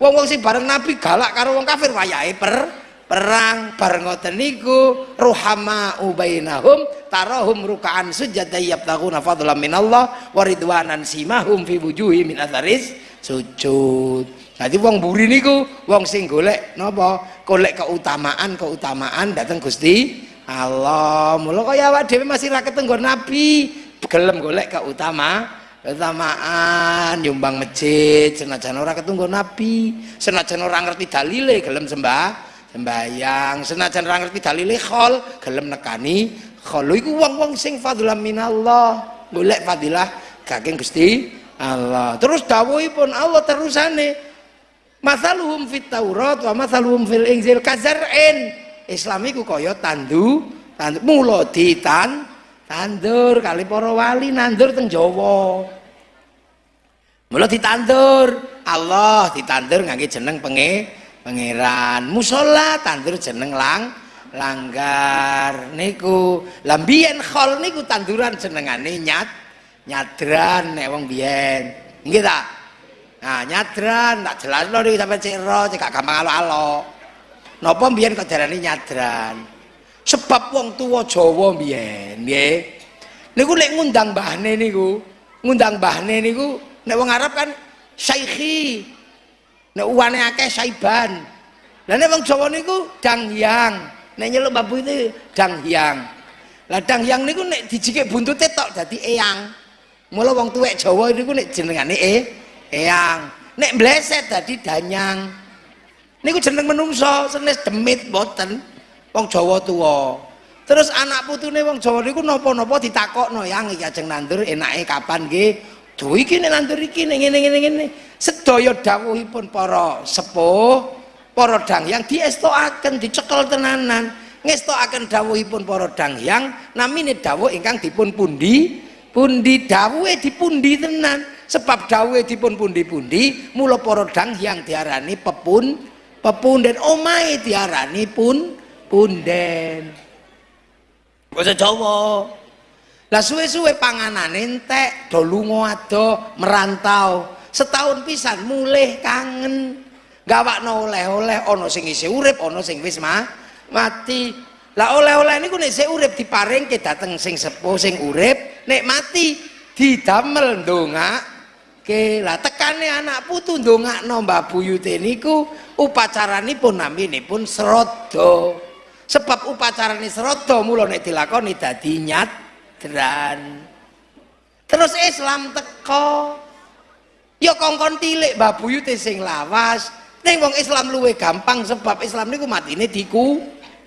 wong-wong sing bareng nabi galak karo wong kafir wayahe per perang bareng ngoten niku ruhama ubainahum tarahum rukaan sujada yabtaguna fadlan minallah wa ridwanan simahum fi wujuhi min atharis sujud jadi wong buri niku wong sing golek napa? Golek keutamaan, keutamaan dateng Gusti Allah. Mula kaya awak dhewe masih ra ketenggon nabi, gelem golek keutama, keutamaan nyumbang masjid senajan ora ketunggu nabi, senajan ora ngerti dalile gelem sembah sembayang, senajan ora ngerti dalile khol gelem nekani khol. Iku wong-wong sing fadlan minallah, golek fadilah kageng Gusti Allah. Terus dawuhipun Allah terusane Masaluhum fit Taurat wa masaluhum fil Injil kazar'in. Islam iku tandu, tandu mula ditan tandur kali para wali nandur teng Jawa. Mula ditandur, Allah ditandur ngangge jeneng penge pangeran. Musola tandur jeneng lang langgar niku. Lah biyen khol niku tanduran jenengane nyat nyadran nek wong biyen. Nggih ta? Nah, nyadran, tak jelas lo nih sampai cek ro, cek gampang alo-alo. Nopo mbiyen kok darani nyadran? Sebab wong tua Jawa mbiyen, nggih. Niku lek ngundang mbahne niku, ngundang mbahne niku nek wong Arab kan syaikhi. Nek uwane akeh saiban. Lah nek wong Jawa niku dangyang. Nek nyeluk babu itu dangyang. Lah dangyang niku nek dijikik buntute tok dadi eyang. Mula wong tuwek Jawa niku nek jenengane e eyang nek bleset dadi danyang niku jeneng menungso senes demit boten wong Jawa tua terus anak putune wong Jawa niku napa-napa ditakokno yang iki ajeng nandur enake kapan nggih Duh iki nek nandur iki ning ngene ngene ngene. Sedaya dawuhipun para sepuh para dangyang diestokaken dicekel tenanan. Ngestokaken dawuhipun para dangyang namine dawuh ingkang dipun pundi pundi dawuhe dipundi tenan. Sebab dawe dipun pundi-pundi mula para yang diarani pepun pepunden. Omahe diarani pun punden. Basa Jawa lah suwe-suwe panganane entek do lunga ado merantau. Setahun pisan mulih kangen. Gawakno oleh-oleh ana sing isih urip ana sing wis mati. Lah oleh-oleh niku nek sik urip diparingke dateng sing sepuh sing urip nek mati didamel ndongak Oke, lah tekane anak putu ndongakno Mbah Buyute niku upacaranipun naminipun serodo. Sebab upacarane serodo mula nek dilakoni dadi nyadran. Terus Islam teko. Ya kongkon tilik Mbah Buyute sing lawas. Ning wong Islam luwe gampang sebab Islam niku matine diku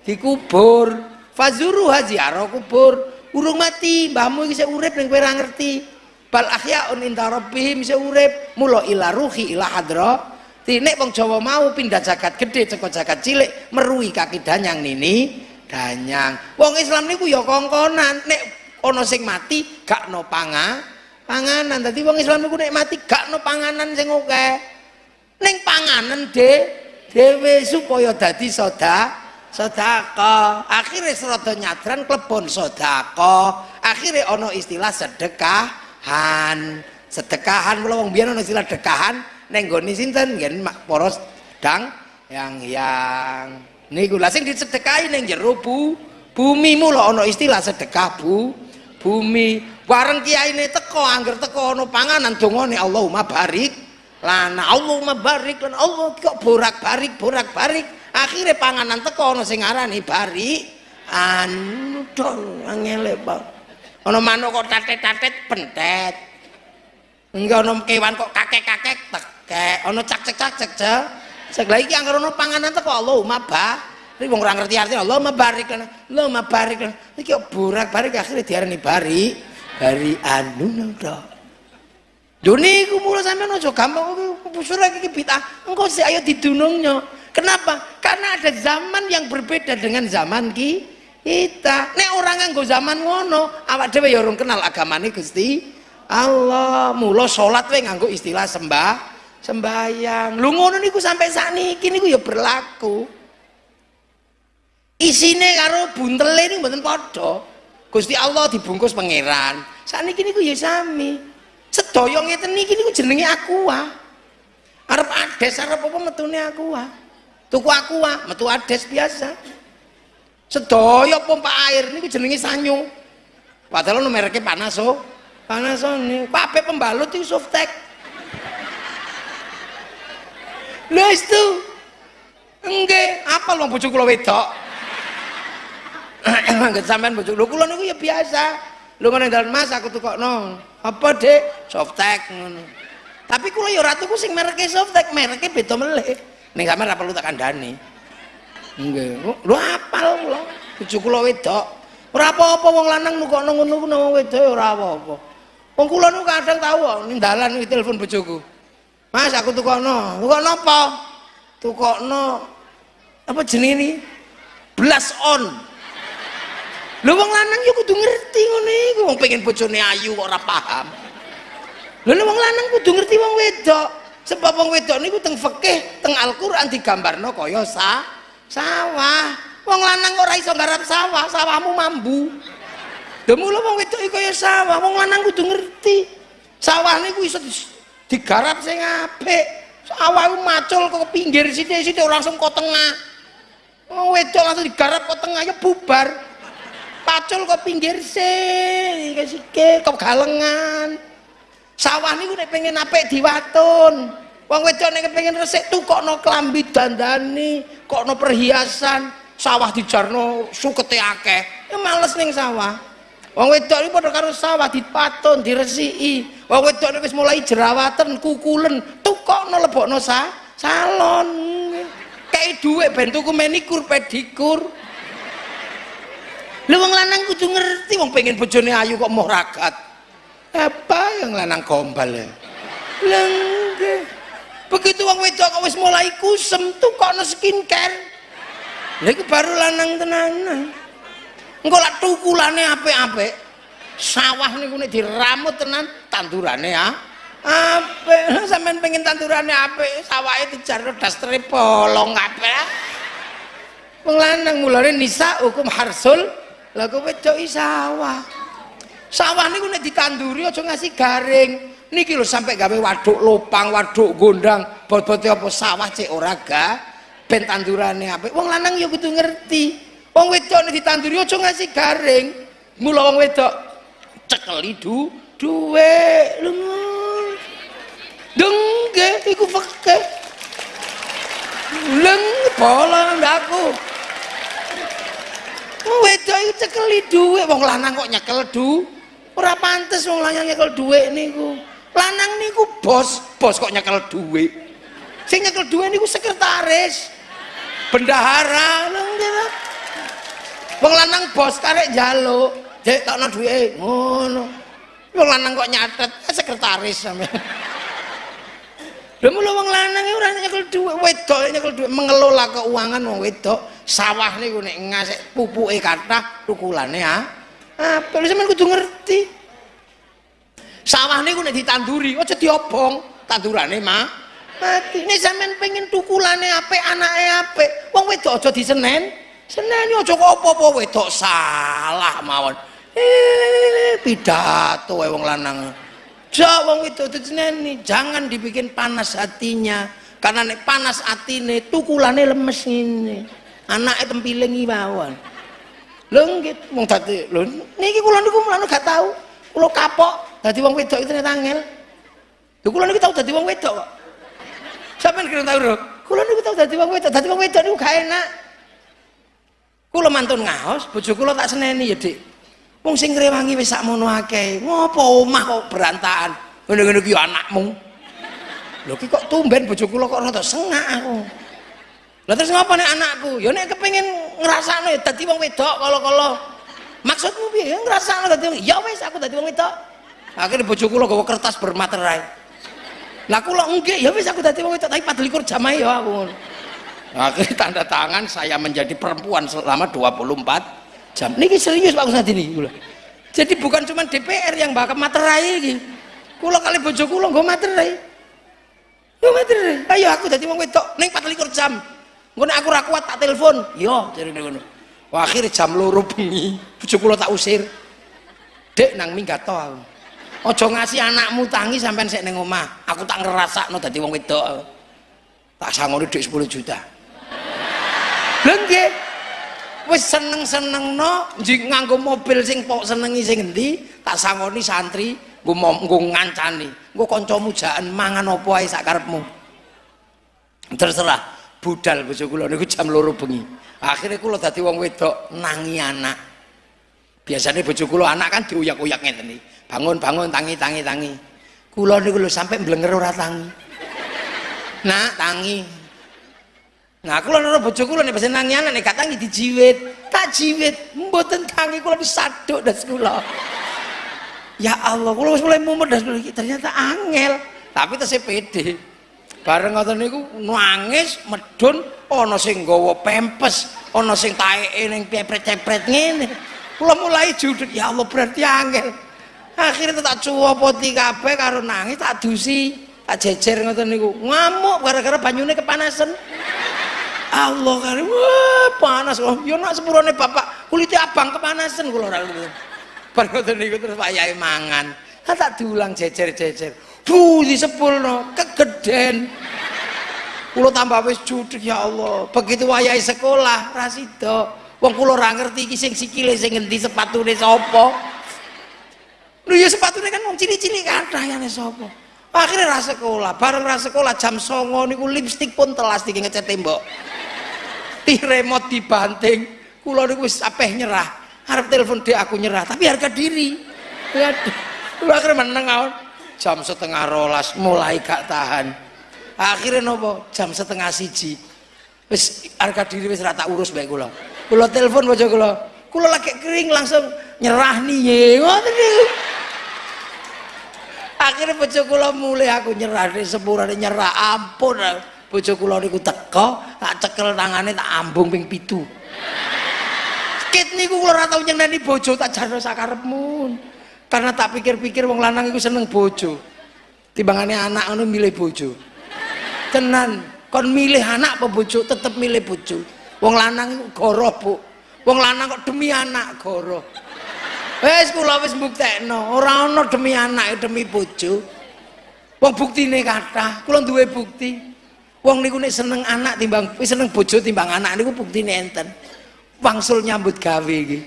dikubur. Fazuru haji kubur. Urung mati, mbahmu sik urip ning kowe ora ngerti bal ahyaun inda rabbihim bisa urip mula ila ruhi ila hadra nek wong Jawa mau pindah jagat gede ceko jagat cilik merui kaki danyang nini danyang wong Islam niku ya kongkonan nek ana sing mati gak no panga panganan. Dadi wong Islam niku nek mati gak no panganan sing akeh. Ning panganan de dhewe supaya dadi soda sedekah akhirnya serata nyadran klebon sedekah akhirnya ono istilah sedekahan. Sedekahan mula wong biyen ono istilah sedekahan ning gone sinten? Ngen poros dang yang yang niku lah sing disedekahi ning jero bu bumi mula ono istilah sedekah bu bumi. Bareng kiyaine teko angger teko ono panganan dongane Allahumma barik. Lana Allahumma barik lana Allah kok borak barik borak barik akhirnya panganan teko ono sing arani bari anu dong angele Pak ono manuk kok tatet-tatet pentet. Enggak ono kewan kok kakek-kakek tekek. Ono cak-cek-cak cek Sek lagi yang ono panganan teko Allahumma barik ini wong ora ngerti artinya Allah mabarik kan. Allah mabarik kan. Iki burak barik akhirnya diarani bari. Bari anu nang Lho niku mula sampean aja gampang busur iki bid'ah. Engko sik ayo didunungnya. Kenapa? Karena ada zaman yang berbeda dengan zaman ki kita. Nek orang nganggo zaman ngono, awak dhewe ya urung kenal agamane Gusti Allah. Mula salat wae nganggo istilah sembah sembayang. Lu ngono niku sampai sakniki niku ya berlaku isine karo buntele ini mboten padha. Gusti Allah dibungkus pangeran. Sakniki niku ya sami. Sedaya ngeten niki niku jenenge aqua. Arep ades arep apa metune aqua? Tuku aqua metu ades biasa. Sedaya pompa air niku jenenge sanyu padahal no mereknya Panaso. Panasonic kabeh pembalut itu Softek lho itu enggak apa lo bojo kula wedok Angget sampean bojo. Lho kula niku ya biasa. Lho ngene dalan Mas aku tukokno. Apa, Dik? Softtek ngono. Tapi kula ya ora tuku sing mereke softtek, mereke beda melih. Ning sampean ora perlu tak kandhani. Nggih. Lho apal kula. Bojo kula wedok. Ora apa-apa wong lanang nukokno ngono ku nang wedok ora apa-apa. Wong kula niku kadang kok ning dalan iki telepon bojoku. Mas aku tukokno. Tukokno apa? Tukokno apa jenenge ini? Blas on. Lho wong lanang yo kudu ngerti ngene iku wong pengen bojone ayu kok ora paham. Lho wong lanang kudu ngerti wong wedok. Sebab wong wedok niku teng fikih, teng Al-Qur'an digambarno kaya sa sawah. Wong lanang ora iso garap sawah, sawahmu mambu. Demu lho wong wedok iku kaya sawah, wong lanang kudu ngerti. Sawah niku iso digarap sing apik. Sawah macul kok pinggir sithik-sithik langsung kok tengah. Wong wedok langsung digarap kok tengah ya bubar pacul kok pinggir sih? Kasih kok galengan? Sawah niku nek pengen apik diwatun. Wong wedok nek pengen resik tukokno klambi dandani kokno perhiasan sawah dijarno sukete akeh. Ya males ning sawah. Wong wedok iki padha karo sawah dipatun diresiki. Wong wedok wis mulai jerawatan kukulen tukokno lebokno sa salon. Kayak duit ben tuku menikur pedikur Lu wong lanang kudu ngerti wong pengen bojone ayu kok mau ragat. Apa yang lanang gombal ya? Lengge. Begitu wong wedok kok wis mulai kusem tuh kok no skincare. Lha baru lanang tenanan. Engko lak tukulane apik-apik. Sawah niku nek diramut tenan tandurane ya. Apik, sampean pengen tandurane apik, sawahe dijarno dastere bolong kabeh. Wong lanang mulane nisa hukum harsul lah kowe wedoki sawah? Sawah niku nek ditanduri aja ngasih garing. Niki lho sampai gawe waduk lopang waduk gondang. Bot-bote apa sawah cek ora ga. Ben tandurane apik. Wong lanang ya kudu ngerti. Wong wedok nek ditanduri aja ngasih garing. Mula wong wedok cekeli du duwe lho dengge iku fakih leng bola ndaku wedok iku cekeli dhuwit wong lanang kok nyekel du? Ora pantes wong lanang nyekel dhuwit niku. Lanang niku bos. Bos kok nyekel dhuwit sing nyekel dhuwit niku sekretaris. Bendahara. Wong lanang bos karek njaluk. Dek tokno dhuwite ngono. Wong lanang kok nyatet eh, sekretaris sampeyan Lha mulo wong lanang ora nyekel dhuwit, wedok nyekel dhuwit mengelola keuangan wong wedok. Sawah niku nek ngasih pupuke kathah tukulane ha. Perlu sampean kudu ngerti. Sawah niku nek ditanduri aja diobong, tandurane mah mati ini sampean pengen tukulane apik anake apik wong wedok aja disenen seneni aja kok apa-apa wedok salah mawon eh pidato wong lanang ja wong wedok diseneni jangan dibikin panas hatinya karena nek panas atine tukulane lemes anake tempiling iki mawon lho nggih wong dadi lho niki kula niku gak tahu kula kapok dadi wong wedok itu angel lho kula niku tau dadi wong wedok kok Sampeyan kira tau lho. Kula niku tau dadi wong wedok, dadi wong wedok niku gak enak. Kula mantun ngaos, bojo kula tak seneni ya, Dik. Wong sing ngrewangi wis sakmono akeh. Ngopo omah kok berantakan? Ngene-ngene ki anakmu. Lho ki kok tumben bojo kula kok rada sengak aku. Lah terus ngapa nek anakku? Ya nek kepengin ngrasakno ya dadi wong wedok kala-kala. Maksudmu piye? Ya ngrasakno dadi wong. Ya wis aku dadi wong wedok. Akhirnya bojo kula gawa kertas bermaterai. Lah kula enggak, ya wis aku dadi wong wedok tapi 24 jam ya aku. Akhirnya tanda tangan saya menjadi perempuan selama 24 jam. Niki serius Pak Ustaz ini. Jadi bukan cuma DPR yang bakal materai iki. Kula kali bojo kula nggo materai. Yo materai. Ayo aku dadi wong wedok ning 24 jam. Ngono aku ra kuat tak telepon. Yo jarine ngono. Akhirnya jam loro bengi, bojo kula tak usir. Dek nang minggat to aku. Ojo ngasih anakmu tangi sampai sik ning omah. Aku tak ngerasakno dadi wong wedok. Tak sangoni dhuwit 10 juta. Nggih. Wis seneng-senengno njing nganggo mobil sing pok senengi sing endi, tak sangoni santri nggo nggo ngancani. Engko kancamu jaen mangan apa ae sak karepmu. Terserah budal bojo kula niku jam loro bengi. Akhirnya kula dadi wong wedok nangi anak. Biasanya bojo kula anak kan diuyak-uyak ngeten iki bangun bangun tangi kula niku lho sampai mblenger ora tangi nak tangi nah kula nara bojo kula nek pesen anak nek gak tangi dijiwit. Tak jiwit mboten tangi kula disaduk das kula. Ya Allah kula wis mulai mumet das ternyata angel. Tapi tesih pede. Bareng ngoten niku nangis medun ana sing nggawa pempes ana sing taeke ning pepret-cepret ngene. Kula mulai judut ya Allah berarti angel. Akhirnya tak poti kabeh karo nangis tak dusi tak jejer ngoten niku. Ngamuk gara-gara banyune kepanasan Allah kali wah panas. Loh yo nak sepurone bapak kulitnya abang kepanasan kula ora bar ngoten niku terus wayahe mangan. Tak diulang jejer-jejer. Bu di sepulno kegeden. Kula tambah wis judek ya Allah. Begitu wayahe sekolah rasido wong kula ora ngerti iki sing sikile sing ngendi sepatune sapa. Lho ya sepatune kan wong cilik-cilik kathah ya sapa. Akhirnya rasa sekolah, bareng rasa sekolah jam songo niku lipstik pun telas di ngecat tembok. Di remote dibanting, kula niku wis apeh nyerah. Harap telepon dia aku nyerah, tapi harga diri. Waduh, lu akhirnya meneng. Jam setengah rolas mulai gak tahan. Akhirnya nopo jam setengah siji. Wis harga diri wis rata urus baik kula. Kula telepon bojo kula. Kula lagi kering langsung nyerah nih ngoten akhirnya bojo kula mulai aku nyerah nih sepurane nyerah ampun bojo kula niku teko tak cekel tangane tak ambung ping pitu. Kit niku kula ora tau nyeneni bojo tak jarno sakarepmu. Karena tak pikir-pikir wong lanang iku seneng bojo. Timbangane anak ngono milih bojo. Tenan kon milih anak apa bojo tetep milih bojo. Wong lanang iku goroh bu. Wong lanang kok demi anak goroh. Wes kula wis mbuktekno, ora ana demi anak demi bojo. Wong buktine kathah, kula duwe bukti. Wong niku nek seneng anak timbang seneng bojo timbang anak niku buktine enten. Wangsul nyambut gawe iki.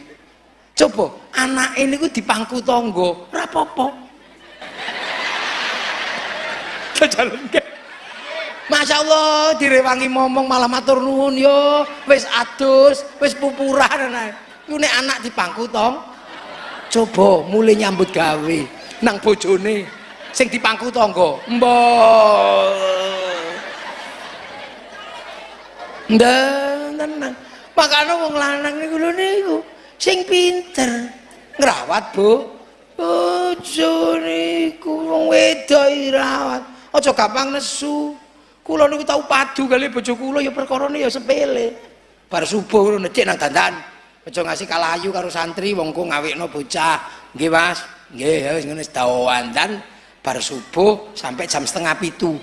Coba anak ini ku dipangku tonggo, ora apa-apa. Masya Allah direwangi momong malah matur nuwun yo wis adus wis pupuran iku nek anak dipangku tong coba mulai nyambut gawe nang bojone sing dipangku tangga mbok ndan tenang makanya wong lanang niku lho niku sing pinter. Ngrawat bu. Bojo niku wong wedok rawat aja gampang nesu. Kula niku tau padu kali bojo kula ya perkara ya sepele. Bar subuh ngono cek nang dandan. Aja ngasih kalayu karo santri wong ku ngawekno bocah. Nggih Mas. Nggih ya wis ngene sedawan dan bar subuh sampai jam setengah pitu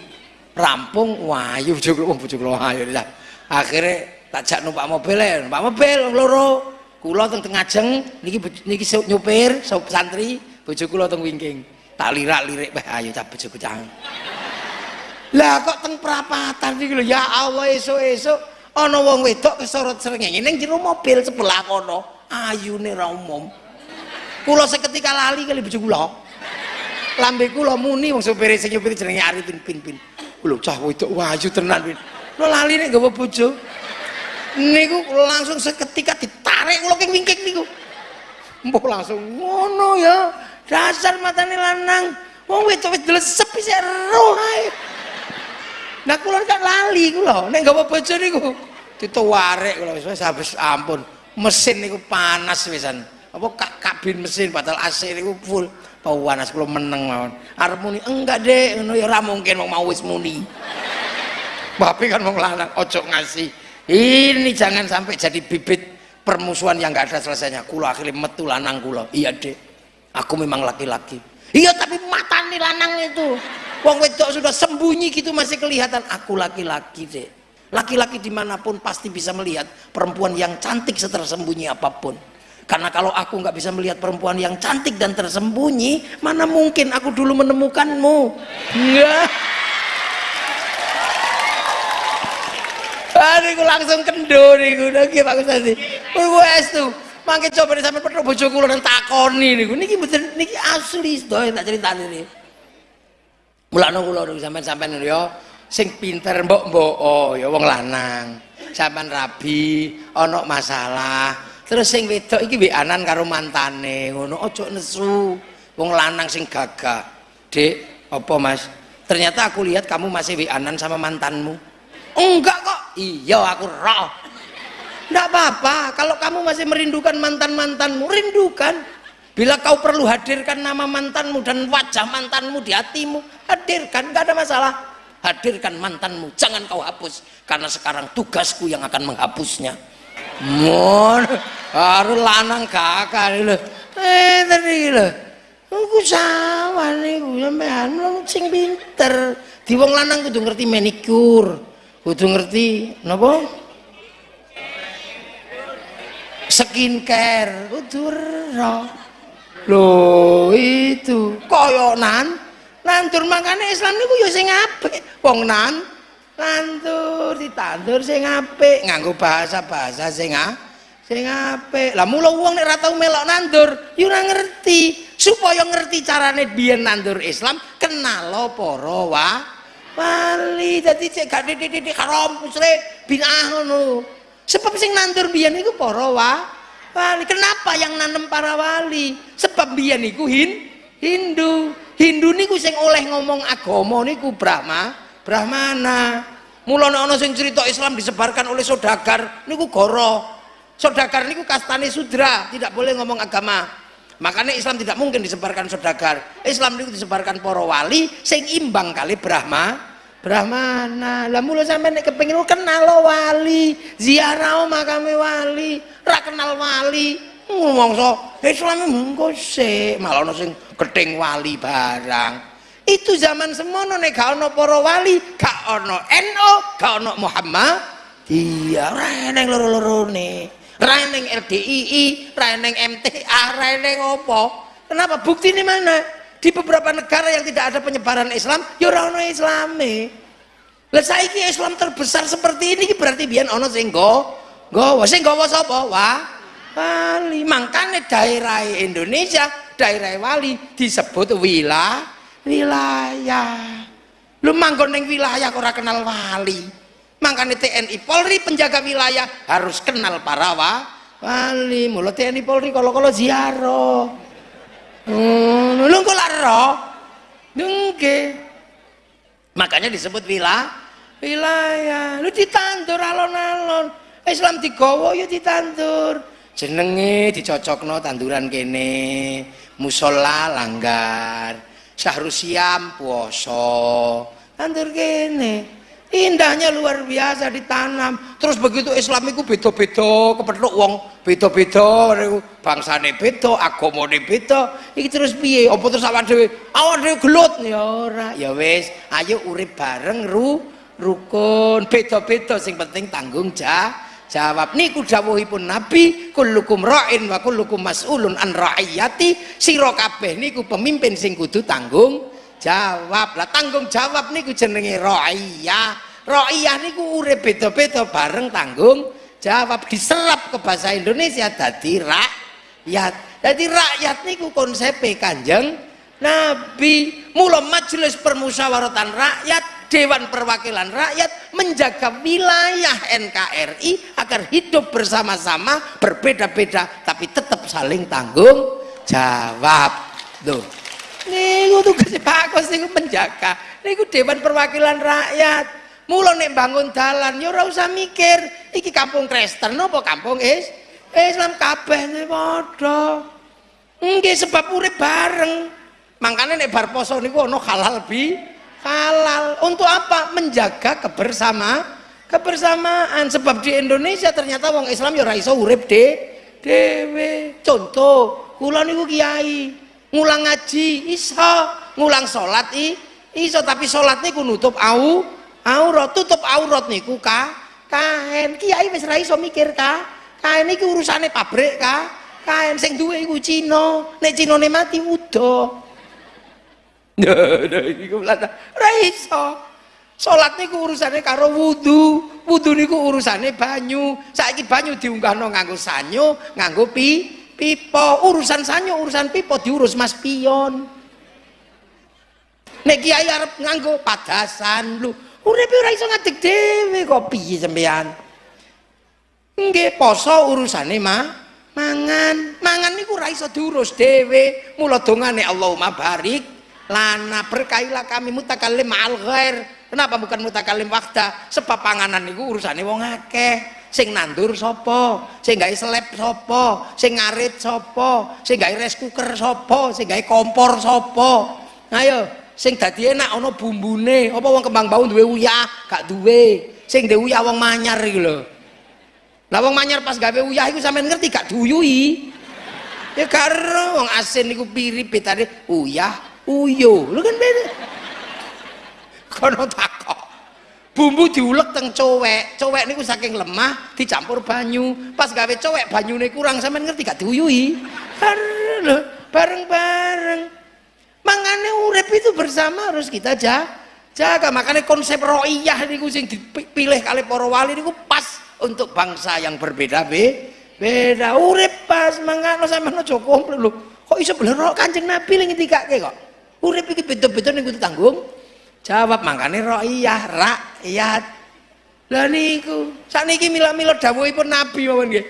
rampung wayu bojo kula bojo kula ayo ya akhirnya tak jak numpak mobil ya numpak mobil loro. Kula teng tengah jeng niki niki nyupir santri bojo kula teng wingking. Tak lirak-lirik weh ayo cah lah kok teng perapatan iki lho? Ya Allah esuk-esuk. Ana wong wedok kesorot srengenge ning jero mobil sebelah kono. Ayune ra umum. Kula seketika lali kali bojo kula. Lambe muni wong supir sing nyupir jenenge Arifin pin pin lho cah wedok wayu tenan pin lho lali nek gawa bojo niku langsung seketika ditarik kula king wingking niku mbok langsung ngono ya dasar matane lanang wong wedok wis delesep isih roh ae Nah kula kan lali kula, nek gawa bojo niku dituarek kula wis wis ampun. Mesin niku panas wisan. Apa kabin mesin padahal AC niku full. Panas kula meneng mawon. Arep enggak dek, ngono ya mungkin wong mau wis muni. Tapi kan wong lanang ojo ngasih. Ini jangan sampai jadi bibit permusuhan yang nggak ada selesainya. Kula akhirnya metu lanang kula. Iya dek, aku memang laki-laki. Iya tapi mata nih lanang itu. Wong wedok sudah sembunyi gitu masih kelihatan. Aku laki-laki dek. Laki-laki di mana pun pasti bisa melihat perempuan yang cantik setersembunyi apa pun. Karena kalau aku nggak bisa melihat perempuan yang cantik dan tersembunyi, mana mungkin aku dulu menemukanmu? Enggak. Aduh, langsung kendo niku niki Pak Ustaz. Wes tuh. Mangke coba nih sampe petro bojo kula nang takoni niku. Niki mboten niki asli sedaya tak critani niki. Mulane kula niku sampean-sampean ya sing pinter mbok-mbok oh ya wong lanang. Sampean rabi, ana masalah. Terus sing wedok iki weanan karo mantane, ngono aja nesu. Wong lanang sing gagah. Dek, apa Mas? Ternyata aku lihat kamu masih weanan sama mantanmu. Enggak kok. Iya, aku roh. Enggak apa-apa. Kalau kamu masih merindukan mantan-mantanmu, rindukan. Bila kau perlu hadirkan nama mantanmu dan wajah mantanmu di hatimu, hadirkan, enggak ada masalah. Hadirkan mantanmu, jangan kau hapus. Karena sekarang tugasku yang akan menghapusnya. Mon, harus lanang kakak lho. Eh, tadi lho. Aku gue sampean wong sing pinter. Di wong lanang kudu ngerti manikur, kudu ngerti napa? Skincare, kudu ro. Loh, itu koyo nan. Nandur makane Islam niku ya sing apik. Wong nan nandur ditandur sing apik, nganggo bahasa-bahasa sing sing apik. Lah mula wong nek ora tau melok nandur, ya ora ngerti. Supaya ngerti carane biyen nandur Islam, kenal para wa wali. Dadi cek gak titik-titik haram musrik bid'ah ngono. Sebab sing nandur biyen iku para wa wali. Kenapa yang nanem para wali? Sebab biyen iku hin Hindu. Hindu niku sing oleh ngomong agama niku Brahma, Brahmana. Mulane ana sing cerita Islam disebarkan oleh saudagar niku goro. Saudagar niku kastane sudra, tidak boleh ngomong agama. Makanya Islam tidak mungkin disebarkan saudagar. Islam niku disebarkan para wali sing imbang kali Brahma, Brahmana. Lah mula sampeyan nek kepengin kenal lo wali, ziarah makame wali, ra kenal wali. Ngomongso Islam mengko sik, malah ana sing gething wali barang. Itu zaman semono nek gak ana para wali, gak ana NU, gak ana Muhammad. Iya, ora eneng loro-lorone. Ra eneng LDII, ra eneng MTA, ra eneng apa. Kenapa? Bukti ini mana? Di beberapa negara yang tidak ada penyebaran Islam, ya ora ana Islame. Lah saiki Islam terbesar seperti ini berarti biyen ana sing nggawa. Sing nggawa sapa? Wah, wali. Makanya daerah Indonesia, daerah wali disebut wilayah wilayah. Lu manggon ning wilayah ora kenal wali. Makanya TNI Polri penjaga wilayah harus kenal para wa, wali. Mula TNI Polri kalau-kalau ziarah. Hmm, lu kok laro? Nggih. Makanya disebut wilayah wilayah. Lu ditandur alon-alon. Islam digawa ya ditandur. Jenenge dicocokno tanduran kene. Musola langgar. Syahrul siam puasa. Kene. indahnya luar biasa ditanam. Terus begitu Islam itu beda-beda kepethuk wong beda-beda bangsane beda agamane beda. Iki terus piye? Apa terus awak dhewe? Awak gelut. Ya ora. Ya wis ayo urip bareng ru rukun. Beda-beda sing penting tanggung jawab jawab niku dawuhipun Nabi kullukum ra'in wa kullukum mas'ulun an ra'iyati. Sira kabeh niku pemimpin sing kudu tanggung jawab. Lah tanggung jawab niku jenenge ra'iyah. Ra'iyah niku urip beda-beda bareng tanggung jawab. Diserap ke bahasa Indonesia dadi rakyat. Dadi rakyat niku konsep kanjeng Nabi. Mula majelis permusyawaratan rakyat Dewan Perwakilan Rakyat menjaga wilayah NKRI agar hidup bersama-sama berbeda-beda tapi tetap saling tanggung jawab. Tuh niku tugas bagus niku menjaga. Niku Dewan Perwakilan Rakyat. Mula nek bangun dalan ya ora usah mikir iki kampung Kristen apa kampung is Islam kabeh padha. Nggih sebab urip bareng. Makanya nek bar poso niku ana halal bi halal. Untuk apa? Menjaga kebersama kebersamaan. Sebab di Indonesia ternyata wong Islam ya iso urip de dewe. Contoh kula niku kiai. Ngulang ngaji iso. Ngulang salat i iso. Tapi salat niku nutup au aurat. Tutup aurat niku ka. Kain kiai wis ra mikir ka. Kain iki urusane pabrik ka. Kain sing duwe iku Cina. Nek Cinane mati udah niku ora iso. Salat niku urusane karo wudu, wudu niku urusane banyu. Saiki banyu diunggahno nganggo sanyo, nganggo pi pipa. Urusan sanyo, urusan pipa diurus Mas Pion. Nek kiai arep nganggo padasan lho, uripe ora iso ngadeg dhewe kok piye sampean. Nggih poso urusane mah mangan. Mangan niku ora iso diurus dhewe. Mula dongane Allahumma barik lana berkailah kami mutakalim ma'al ghair. Kenapa bukan mutakalim wakda sebab panganan itu urusannya wong akeh. Sing nandur sopo sing gawe seleb sopo sing ngarit sopo sing gawe rice cooker sopo sing gawe kompor sopo ayo sing dadi enak ana bumbune. Apa wong kembang bau duwe uyah? Gak duwe. Sing duwe uyah wong manyar iki lho. Lah wong manyar pas gawe uyah iku sampean ngerti gak diuyuhi ya karo wong asin niku pirip betane uyah uyo. Lu kan beda. Kono takok. Bumbu diulek teng cowek. Cowek niku saking lemah dicampur banyu. Pas gawe cowek banyune kurang. Sampean ngerti gak diuyui bareng-bareng. Mangane urip itu bersama harus kita jaga jaga. Makanya konsep roiyah niku sing dipilih kali para wali niku pas untuk bangsa yang berbeda be beda. Urip pas. Mangane sampean aja komplit lho. Kok iso beler kanjeng nabi ning ngendikake kok urip iki beda-beda ning kudu tanggung? Jawab makane rakyat rakyat lah niku sakniki mila-mila dawuhipun nabi mawon nggih.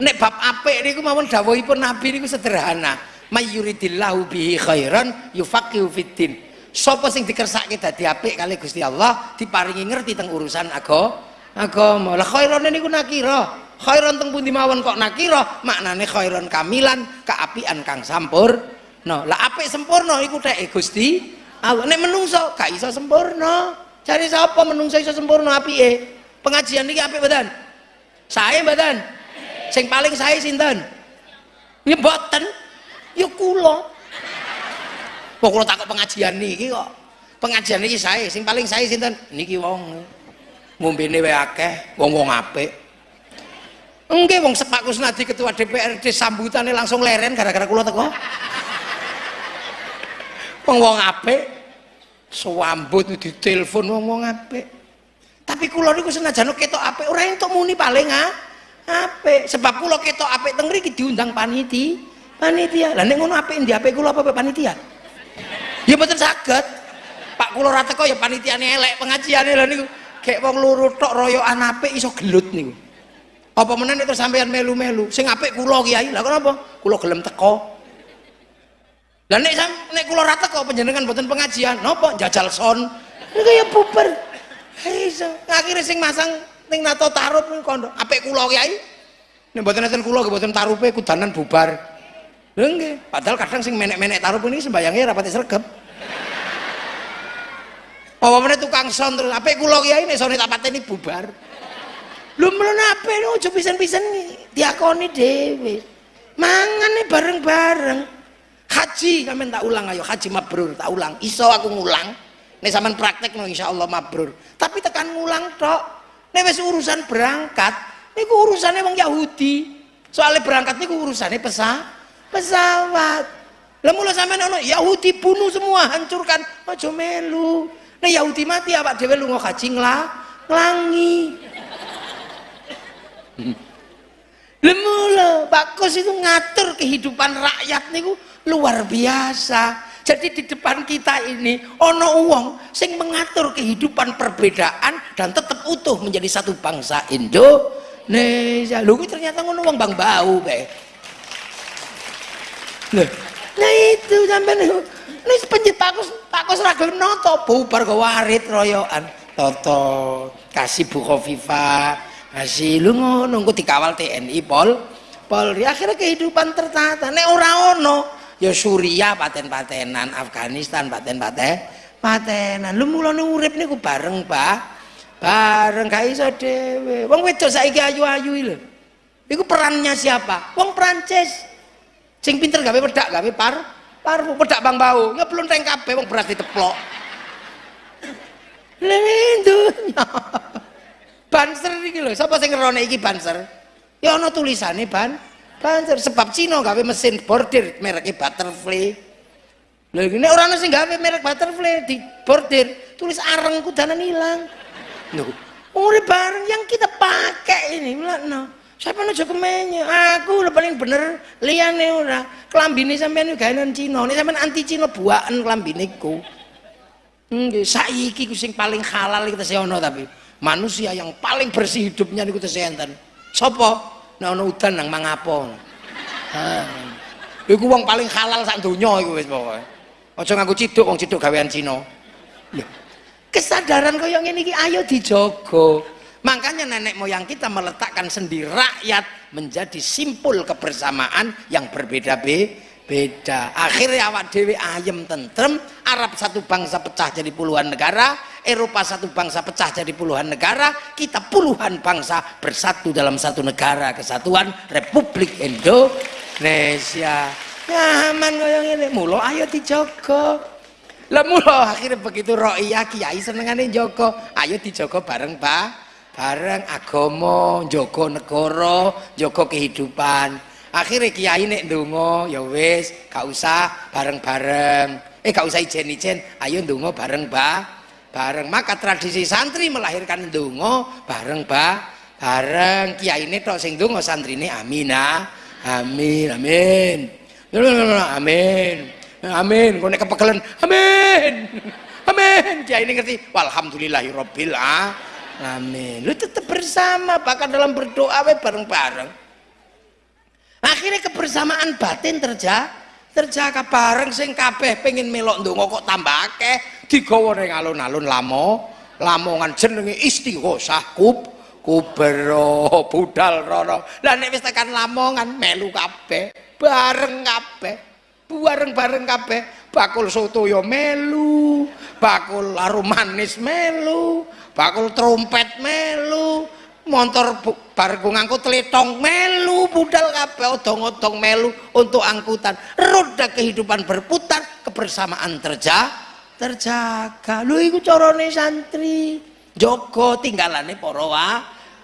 Nek bab apik niku mawon dawuhipun nabi niku sederhana. Mayyuridillahu bihi khairan yufaqihu fiddin. Sapa sing dikersake dadi apik kali Gusti Allah diparingi ngerti teng urusan agama agama. Lah khairan niku nakira? Khairan teng pundi mawon kok nakira? Maknane khairan kamilan keapian kang sampur no lah apik sempurna iku teke Gusti. Allah nek menungso gak iso sempurna. Cari sapa menungso iso sempurna apike? Pengajian iki apik mboten? Saya mboten? Sing paling saya sinten? Ya mboten. Ya kula. Kok takut pengajian niki kok. Pengajian niki saya sing paling saya sinten? Niki wong. Ngombene wae akeh wong-wong apik. Enggak, wong sepak Kusnadi ketua DPRD sambutannya langsung leren gara-gara kula teko wong-wong apik. Swambut ditelepon wong-wong apik. Tapi kula niku senajan ketok apik ora entuk muni paling ah apik. Sebab kula ketok apik teng mriki diundang paniti. Panitia. Lah nek ngono apik ndi apik kula apa panitia? Ya mboten saged. Pak kula ora teko ya panitiane elek pengajiane lho niku. Kayak wong loro tok royokan apik iso gelut niku. Apa meneh nek sampean melu-melu? Sing apik kula kiai. Lah kenapa? Kula gelem teko lah nek nek kula rata kok panjenengan mboten pengajian, napa jajal son? Ya bubar. Iso. Akhire sing masang ning nato tarup ning kondo. Apik kula kiai. Nek mboten enten kula mboten tarupe kudanan bubar. Lha nggih, padahal kadang sing menek-menek tarup ini sembayangnya rapati sregep. apa meneh tukang son terus apik kula kiai nek sone tak pateni bubar lho mlene apik ojo pisan-pisan diakoni dhewe mangane bareng-bareng haji sampean tak ulang ayo. Haji mabrur tak ulang. Iso aku ngulang. Nek sampean praktek no insyaallah mabrur. Tapi tekan ngulang tok. Nek wis urusan berangkat niku urusane wong Yahudi. Soalnya berangkat niku urusane pesa pesawat. Lah mula sampean ono Yahudi bunuh semua hancurkan. Aja melu. Nah Yahudi mati apa dewe lunga haji nglah nglangi. Lemula bagus itu ngatur kehidupan rakyat niku luar biasa. Jadi di depan kita ini ono uang sing mengatur kehidupan perbedaan dan tetap utuh menjadi satu bangsa Indonesia. Lu ternyata ngono uang bang bau be. Nah itu sampai ini penjit takus takus ragil noto bubar ke warit royoan toto kasih bu kofifa kasih lu nunggu dikawal TNI pol Polri akhirnya kehidupan tertata nek ora ono ya Suria paten-patenan Afghanistan paten-paten patenan. Lu mulane urip niku bareng Pak. Bareng gak iso dhewe. Wong wedok saiki ayu-ayu lho. Iku perannya siapa? Wong Prancis. Sing pinter gawe wedak gawe par parfum pedak bang bau. Ya belum teng kabeh wong beras diteplok. Lendunya banser iki lho. Sapa sing ngerone iki banser? Ya ana tulisane ban banser sebab Cina gawe mesin bordir mereknya butterfly lho ini orang sing gawe merek butterfly di bordir tulis areng kudanan hilang lho urip bareng yang kita pakai ini no. Siapa aja kemenye? Aku udah paling bener liyane ora. Klambine sampean gawe non Cina. Nek sampean anti Cina buaken klambine ku. Nggih, saiki ku sing paling halal kita ono tapi manusia yang paling bersih hidupnya niku tesih enten. Sapa? Nek ana udan nang mangapo. Ha. Iku wong paling halal sak donya iku wis pokoke. Aja nganggo ciduk wong ciduk gawean Cina. Kesadaran kaya ngene iki ayo dijogo. Makanya nenek moyang kita meletakkan sendi rakyat menjadi simpul kebersamaan yang berbeda-beda. Akhirnya awak dewi ayem tentrem, Arab satu bangsa pecah jadi puluhan negara, Eropa satu bangsa pecah jadi puluhan negara, kita puluhan bangsa bersatu dalam satu negara kesatuan Republik Indonesia. Nyaman koyo ngene, mulo ayo dijogo. Lah mulo akhirnya begitu ro'iyah kiai senengane jogo, ayo dijogo bareng Pak. Bareng agama njogo negara njogo kehidupan. Akhirnya kiai nek ndonga ya wis gak usah bareng-bareng. Eh gak usah ijen-ijen ayo ndonga bareng ba bareng. Maka tradisi santri melahirkan ndonga bareng ba. Bareng. Kiai ini tok sing ndonga santrine amina. Amin amin. Amin. Amin. Kau nek kepegelen amin. Amin. Kiai ini ngerti? Walhamdulillahirabbil alamin Amin. Lu tetap bersama. Bahkan dalam berdoa we bareng-bareng. Akhirnya kebersamaan batin terjadi terjaga bareng sing kabeh pengen melok ndonga kok tambah akeh digawa ning alun-alun lamo. Lamongan jenenge istighosah kub kubero budal rono. Lah nek wis tekan lamongan melu kabeh bareng kabeh bareng-bareng kabeh. Bakul soto yo melu bakul arum manis melu bakul trompet melu motor bar ngangkut teletong melu budal kabeh odong-odong melu untuk angkutan. Roda kehidupan berputar kebersamaan terja terjaga. Lu iku carane santri. Joko tinggalane para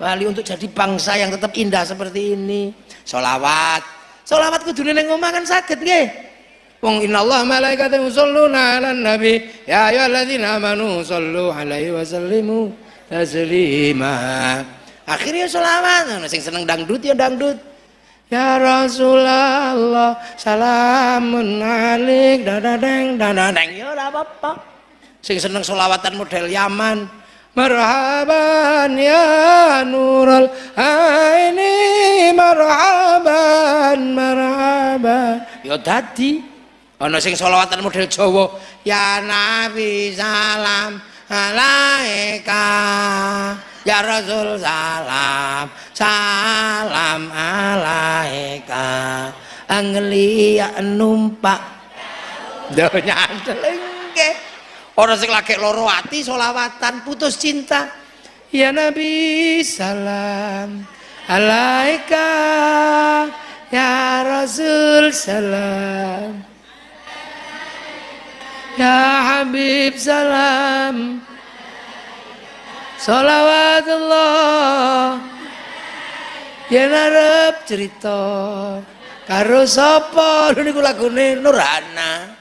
wali untuk jadi bangsa yang tetap indah seperti ini. Solawat solawat kudune ning omah kan saged nggih. Wong Allah malaikatahu yusholluna 'alan nabi. Ya ayyuhalladzina amanu shollu 'alaihi wa sallimu taslima. Akhirnya selawat, sing seneng dangdut ya dangdut. Ya Rasulullah salamun alik dadadeng dadadeng ya ora apa-apa. Sing seneng selawatan model Yaman. Marhaban ya nurul aini marhaban marhaban. Ya dadi ana sing selawatan model Jawa ya nabi salam alaika ya rasul salam salam alaika. Anglia numpak. Donya nggih Orang sing lagi loro ati solawatan putus cinta. Ya Nabi salam alaika. Ya Rasul salam. Ya Habib salam. Salawatullah Ya narep cerita karo sapa? Niku lagune Nurhana.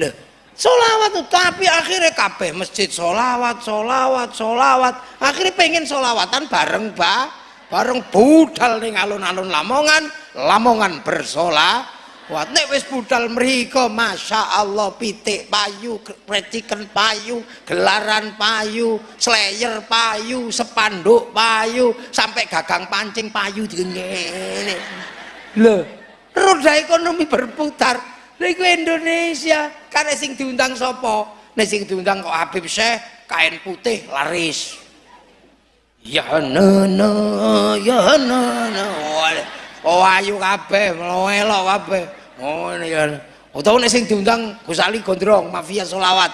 Lho solawat tuh tapi akhirnya kabeh masjid solawat solawat solawat akhirnya pengen solawatan bareng ba bareng budal ning alun-alun Lamongan Lamongan bersolawat Wah, nek wis budal mriko Masya Allah pitik payu, reciken payu, gelaran payu, slayer payu, sepanduk payu, sampai gagang pancing payu ngene. Lho, roda ekonomi berputar. Lha Indonesia, karena sing diundang sapa? Nek sing diundang kok Habib Syekh, kain putih laris. Ya nono, ya nono. Oh ayu kabeh, melok kabeh. Oh ini ya. Utawa nek sing diundang Gus Ali Gondrong, mafia solawat,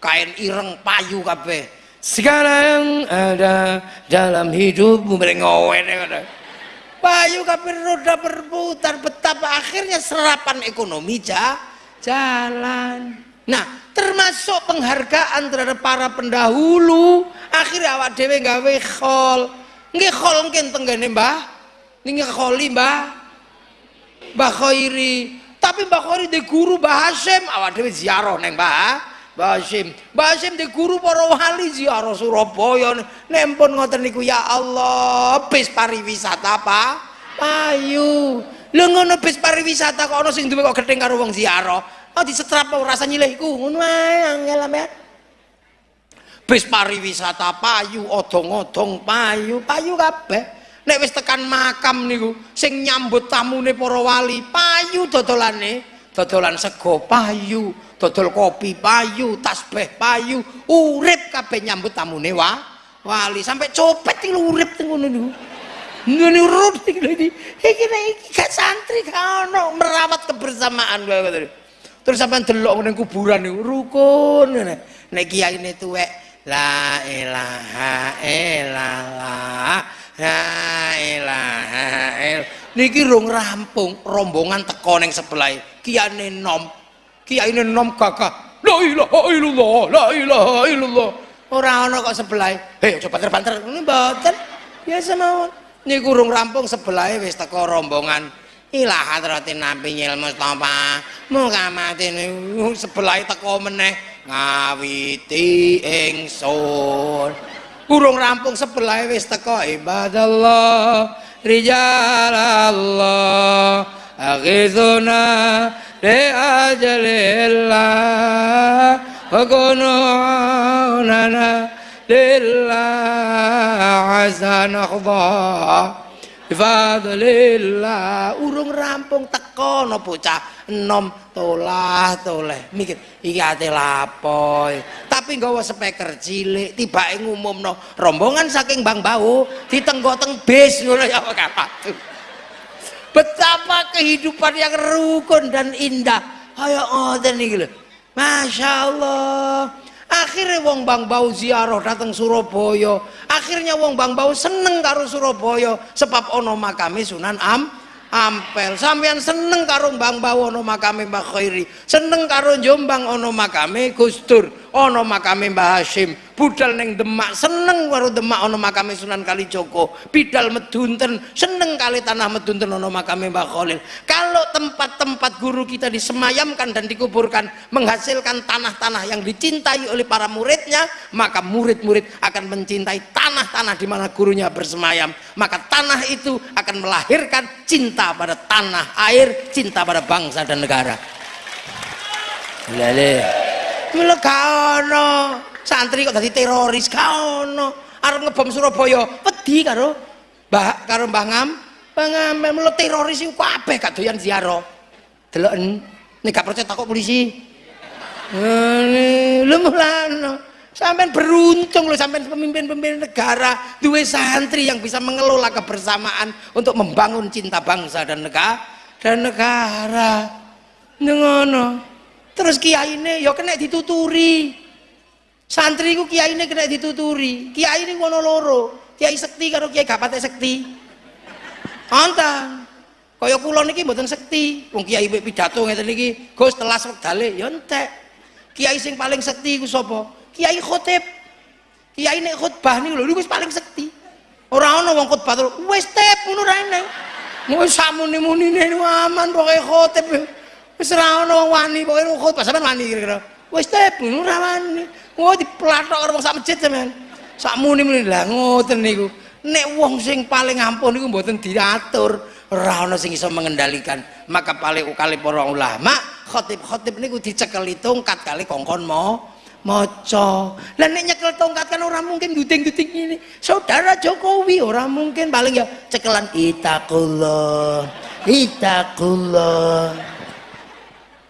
kain ireng payu kabeh. Segala yang ada dalam hidupmu merengowen ya Payu kabeh roda berputar betapa akhirnya serapan ekonomi ja, jalan. Nah, termasuk penghargaan terhadap para pendahulu. Akhirnya awak dhewe gawe khol. Nggih khol mungkin tenggene Mbah. Nggih kholi Mbah. Mbah Khairi. Tapi Mbah Khairi di guru Mbah Hasim awak dhewe ziarah neng Mbah Mbah Hasim Mbah Hasim di guru para wali ziarah Surabaya. Nempun ngoten niku ya Allah bis pariwisata apa payu lho ngono bis pariwisata kok ana sing duwe kok gething karo wong ziarah? Oh disetrap rasa nyilih iku? Ngono ae angel bis pariwisata payu. Odong-odong payu. Payu kabeh nek wis tekan makam niku sing nyambut tamune para wali payu dodolane. Dodolan sego payu dodol kopi payu tasbih payu urip kabeh nyambut tamune wa wali. Sampai copet iki urip ngono niku. Ngene urip iki iki. Iki gak santri gak ono merawat kebersamaan terus sampean delok ning kuburan niku rukun nek kiai ne tuwek la ilaha illallah Ilaha il. Niki rung rampung rombongan teko ning sebelah kiane nom. Kiyaine nom gagah. La ilaha illallah, la ilaha illallah. Ora ana kok sebelah. Hei coba banter-banter. Mboten. Biasa mawon. Niku rung rampung sebelah wis teko rombongan. Ilah hadratin Nabi Nyil Mustafa. Muga mati sebelah teko meneh ngawiti ingsun. Kurung rampung sebelah wis teko ibadallah rijalallah aghithuna li ajalillah wa kununana lillah azza nakhdah bifadlillah urung rampung teko no bocah enom tolah toleh. Mikir iki ate lapoy. Tapi nggawa speaker cilik tibake ngumumno rombongan saking Bang Bau ditenggoteng bis ngono ya kapatu. Betapa kehidupan yang rukun dan indah. Ayo ngoten iki lho. Masya Allah akhirnya wong Bang Bau ziarah datang Surabaya. Akhirnya wong Bang Bau seneng karo Surabaya. Sebab ono makame Sunan Am ampel. Sampean seneng karo Bang Bawo ono makame Mbah Khairi. Seneng karo Jombang ono makame Gus Dur ono makame Mbah Hashim budal neng Demak seneng karo Demak ono makame Sunan Kalijogo bidal Medunten seneng kali tanah Medunten ono makame Mbah Khalil. Kalau tempat-tempat guru kita disemayamkan dan dikuburkan menghasilkan tanah-tanah yang dicintai oleh para muridnya maka murid-murid akan mencintai tanah-tanah di mana gurunya bersemayam. Maka tanah itu akan melahirkan cinta pada tanah air cinta pada bangsa dan negara. Lele mula kaono santri kok tadi teroris kaono arep ngebom Surabaya wedi karo mbah karo Mbah Ngam Mbah Ngam mula teroris iku kabeh gak doyan ziarah deloken nek gak percaya takut polisi ngene lho mulane Sampai beruntung loh sampai pemimpin-pemimpin negara dua santri yang bisa mengelola kebersamaan untuk membangun cinta bangsa dan negara dan negara. Ngono. Terus kiai ini ya kena dituturi. Santri ku kiai ini kena dituturi. Kiai ini ngono loro. Kiai sekti karo kiai gak sekti. Antan. Kaya kula niki mboten sekti. Wong kiai pidato ngeten niki, Gus telas wektale ya entek. Kiai sing paling sekti ku sapa? Kiai khotib. Kiai nek khotbah niku lho wis paling sekti. Ora ana wong khotbah wis tep ngono ra eneng. Mau samune-munine aman pokoke khotib. Wis ora wong wani pokoke khotbah sampean wani kira-kira. Wis tep ngono ra wani. Oh diplathok karo sak masjid sampean. Sak muni-muni. Lah ngoten niku. Nek wong sing paling ampun niku mboten diatur. Ora ana sing iso mengendalikan. Maka paling kali para ulama khotib-khotib niku dicekeli tongkat kali kongkon mau maca lah nek nyekel tongkat kan orang mungkin guting-guting ini saudara Jokowi orang mungkin. Paling ya cekelan itakullah itakullah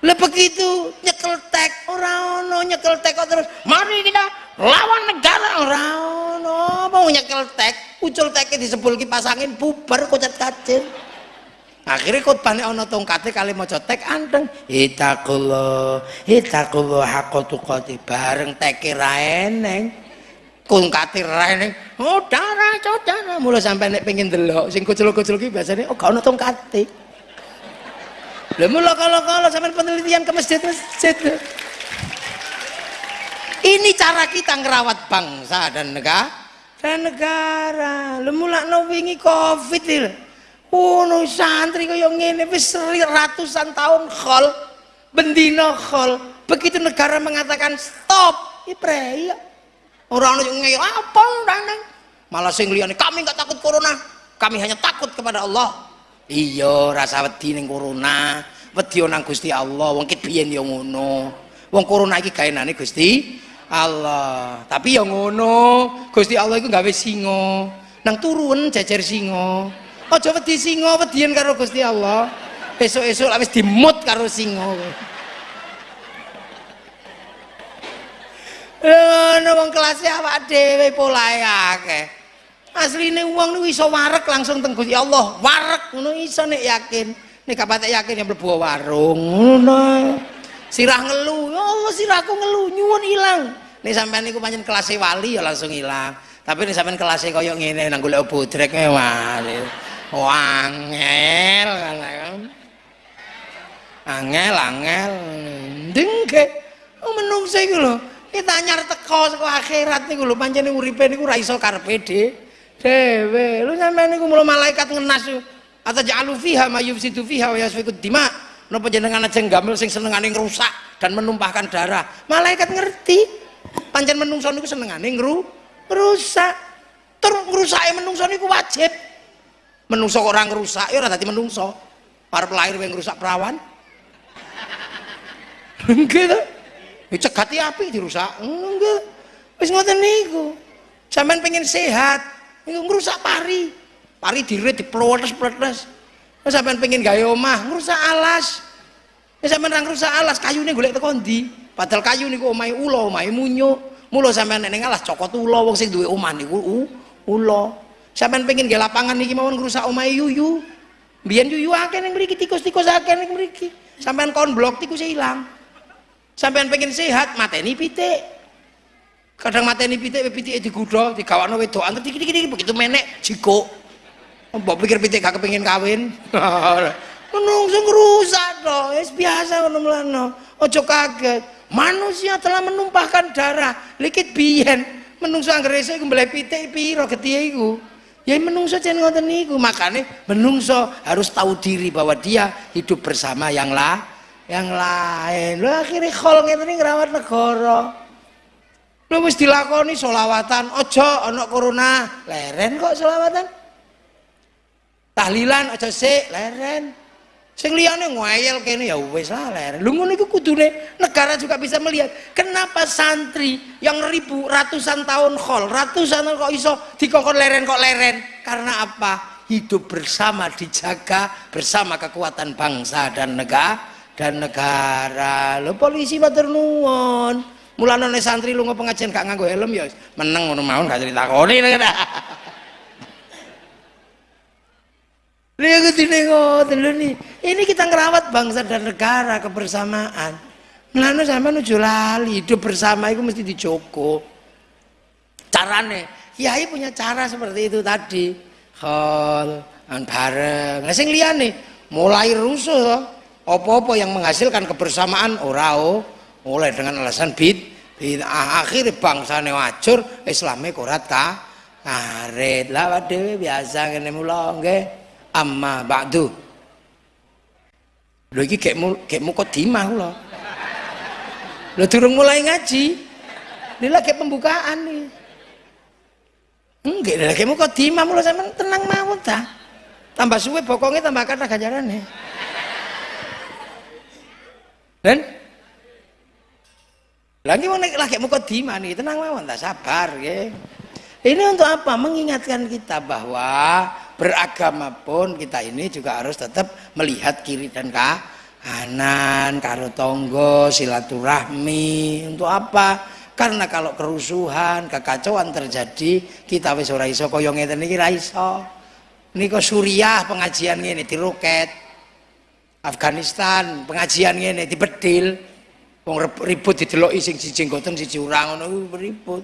lah begitu nyekel tek orang ono nyekel tek terus mari kita lawan negara. Orang ono mau nyekel tek ucul teknya disebul kipas angin bubar kocat kacil akhirnya khutbahnya ana tongkate kali maca tek anteng itakullah hakka tuqati bareng teke ra eneng tongkate ra eneng. Oh darah saudara mulai sampai nek pengen delok sing kucul-kucul ki biasanya oh gak ana tongkate lha mula kalau-kalau penelitian ke masjid-masjid ini cara kita ngerawat bangsa dan negara dan negara. Lha mulakno wingi covid ini Ono santri kaya ngene wis ratusan tahun khol, bendino khol. Begitu negara mengatakan stop, ipre ya. Orang yang ngeyel apa? Nang Malah sing kami enggak takut corona, kami hanya takut kepada Allah. Iya, rasa wedi ning corona, wedi nang Gusti Allah. Wong kit biyen ya ngono. Wong corona iki gaenane Gusti Allah. Tapi ya ngono, Gusti Allah iku gawe singa. Nang turun jejer singa. aja wedi singa wedian karo Gusti Allah esuk-esuk lak wis dimut karo singa Lha wong kelas awak dhewe polahe akeh. Asline wong niku iso warek langsung teng Gusti Allah. Warek ngono iso nek yakin. Nek gak yakin yang mlebu warung ngono. Sirah ngelu, ya Allah sirahku ngelu nyuwun ilang. Nek sampean niku pancen kelas wali ya langsung ilang. Tapi nek sampean kelas koyo ngene nang golek bodrek wali. wangel kan angel angel dengke oh menungso iku lho kita nyar teko saka akhirat niku lho pancene uripe niku ora iso karepe dhewe lho sampean niku mulo malaikat ngenas atau ja'alu fiha ma yufsidu fiha wa yasfikud dima. Napa jenengan aja gamel sing senengane ngrusak dan menumpahkan darah? Malaikat ngerti. Pancen menungso niku senengane rusak tur ngrusake menungso niku wajib. Menungso orang rusak ya ora dadi menungso. Para pelahir yang rusak perawan. Enggak ya cegati api dirusak. Enggak wis ngoten niku. Sampean pengen sehat ngrusak pari pari dirit diplotes-plotes sampean pengen gawe omah ngrusak alas sampean nang rusak alas kayune golek teko ndi padahal kayu niku omahe ula omahe munyo mulo sampean nek alas cokot ula wong sing duwe omah niku ula Sampeyan pengen ge lapangan niki mawon ngrusak omahe yuyu. Biyen yuyu akeh ning mriki tikus-tikus akeh ning mriki. Sampeyan kon blok tikus ilang. Sampeyan pengen sehat mateni pitik. Kadang mateni pitik pitike digudha, digawakno wedokan terus dikit-dikit begitu menek jiko. Mbok pikir pitik gak kepengin kawin. Menungso ngrusak to, wis biasa ngono mlano. Aja kaget. Manusia telah menumpahkan darah. Likit biyen menungso anggere esuk iku mbeleh pitik piro getihe iku? Ya menungso jangan ngoten niku, makanya menungso harus tahu diri bahwa dia hidup bersama yang lah, yang lain. Lo akhirnya khol ngeten iki ngrawat negara. Lo wis dilakoni solawatan, ojo ana corona, leren kok solawatan. Tahlilan ojo sik, leren. Sing liyane ngoyel kene ya wis lah ler. Lu ngono iku kudune negara juga bisa melihat kenapa santri yang ribu ratusan tahun khol, ratusan tahun kok iso dikokon leren kok leren. Karena apa? Hidup bersama dijaga bersama kekuatan bangsa dan negara dan negara. Lo polisi matur nuwun. Mulane santri lu pengajian gak nganggo helm ya meneng ngono mawon gak critakoni. Lihat ini ngoten nih. Ini kita ngerawat bangsa dan negara kebersamaan. Mulane sampean ojo lali, hidup bersama itu mesti dijogo. Carane, kiai punya cara seperti itu tadi. Khol, bareng. Nah sing liyane mulai rusuh apa-apa yang menghasilkan kebersamaan ora oh, mulai dengan alasan bid bid'ah akhir bangsane wajur islame korat ka ngarit lah dhewe biasa ngene mula nggih amma ba'du lho iki kek kek mukadimah kula Lo durung mulai ngaji. Ini lagi pembukaan nih. Enggak, lagi mau kok dimam lo sama tenang mau ta. Tambah suwe bokongnya tambah kata ganjaran nih. Dan lagi mau naik lagi kok nih tenang mau tak sabar ya. Ini untuk apa? Mengingatkan kita bahwa beragama pun kita ini juga harus tetap melihat kiri dan kanan karo tonggo silaturahmi untuk apa karena kalau kerusuhan kekacauan terjadi kita wis ora iso kaya ngeten iki ra iso Suriah pengajian ngene di roket Afghanistan pengajian ngene dibedil wong ribut dideloki sing siji ngoten siji ora ngono ribut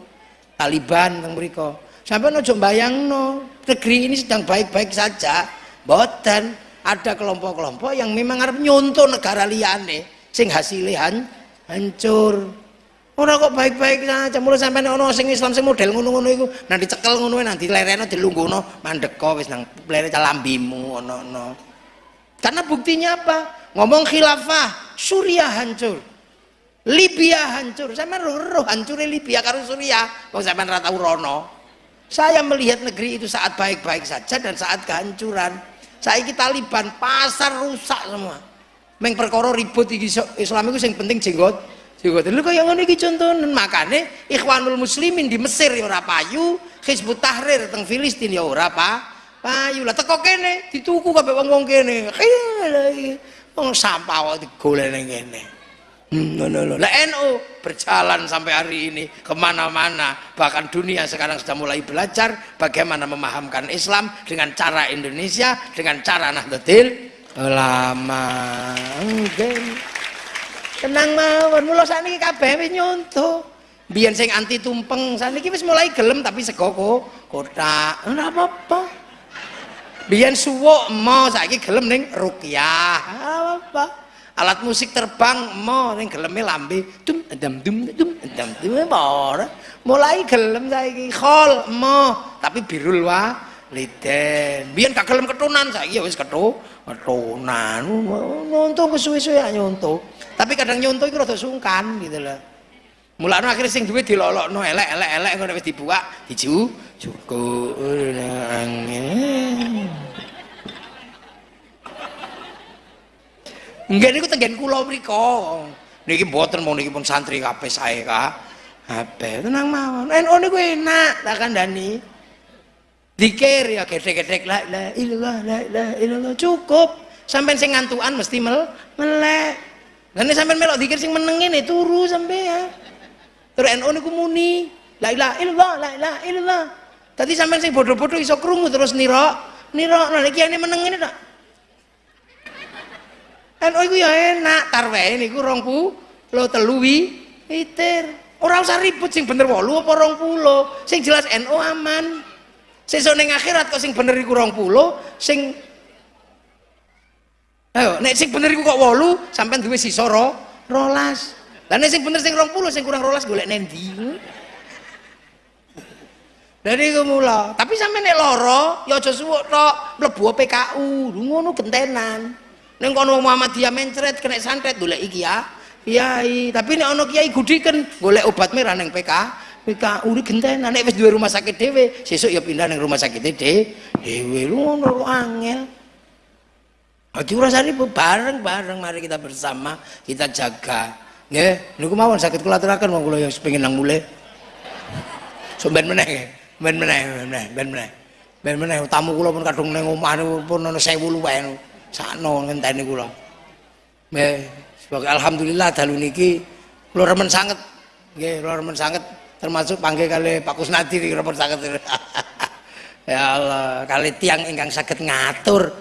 Taliban teng mriku sampai ojo bayangno negeri ini sedang baik-baik saja boten ada kelompok-kelompok yang memang harus nyontoh negara liane sing hasilnya hancur Ora kok baik-baik saja mulai sampai ono sing Islam sing model ngono-ngono iku nanti cekel ngono nanti lereno dilungguhno mandeko wis nang lere calambimu ono-ono. Karena buktinya apa? Ngomong khilafah, Suriah hancur. Libya hancur. Sama roh hancur Libya karo Suriah. Wong sampean ra. Saya melihat negeri itu saat baik-baik saja dan saat kehancuran. Saiki Taliban pasar rusak semua. Meng perkara ribut iki Islam itu yang penting jenggot jenggot. Lho kaya ngono iki contohnya makane Ikhwanul Muslimin di Mesir ya ora payu Hizbut Tahrir teng Filistin ya ora pa payu. Lah teko kene dituku kabeh wong-wong kene. Wong sampah kok digoleni kene Hmm, no, no. Lah NU berjalan sampai hari ini ke mana-mana. Bahkan dunia sekarang sudah mulai belajar bagaimana memahamkan Islam dengan cara Indonesia dengan cara Nahdlatul Ulama. Mungkin tenang mawon. Mula sakniki kabeh wis nyontoh biyen sing anti tumpeng sakniki wis mulai gelem tapi sego kotak. Ora apa-apa. Biyen suwuk mo saiki gelem ning rukyah apa-apa alat musik terbang mo ning geleme lambe. Dum dum dum dum dum dum mulai gelem saiki. Khol mo. Tapi birul wa liden biyen gak gelem ketunan saiki ya wis ketu ketunan. Nyonto kesuwe-suwe nyonto. Tapi kadang nyonto iku rada sungkan gitu loh mulane akhirnya sing duwe dilolokno elek-elek elek ngono dibuka diju cukup Enggak niku tenggen kula mriku. Niki mboten mau niki pun santri kabeh sae ka. Kabeh tenang mawon. NU niku enak tak kandhani. Dikir ya gedhe-gedhe la la ilallah la la ilallah cukup. Sampai sing ngantukan mesti mel melek. Lah sampai melok dikir sing meneng ngene turu sampean. Terus NU niku muni la ilaha illallah la ilaha illallah. Tadi sampean sing bodoh-bodoh iso krungu terus nira nira nek kiai meneng ngene tak NU iku ya enak, tarwehe niku 20 lo telu witir. Ora usah ribut sing bener 8 apa 20. Sing jelas NU aman. Sesuk ning akhirat kok sing bener iku 20, sing Ayo, nek sing bener iku kok 8, sampean duwe sisa ro, rolas. Lah nek sing bener sing 20, sing kurang rolas golek nendi. Dari mula. Tapi sampe nek loro, ya aja suwuk tok, mlebu PKU, ngono gentenan. Neng kono Muhammadiyah mencret kena santet golek iki ya. Kiai, tapi nek ana kiai gudiken golek obat merah neng PK. PK uri gentenan nek wis duwe rumah sakit dhewe, sesuk ya pindah neng rumah sakit dhewe. Lu ngono angel. Aja ribut bareng-bareng mari kita bersama kita jaga. Nggih, niku mawon sakit kula aturaken wong kula yang pengen nang mulai. Somben meneh, ben meneh, ben meneh, ben meneh. Ben meneh tamu kula pun kadung ning omah pun ana 1000 luwih sakno ngenteni kula nggih sebagai alhamdulillah dalu niki kula remen sanget nggih kula remen sanget termasuk panggil kali Pak Kusnadi remen sanget ya Allah kali tiang ingkang saged ngatur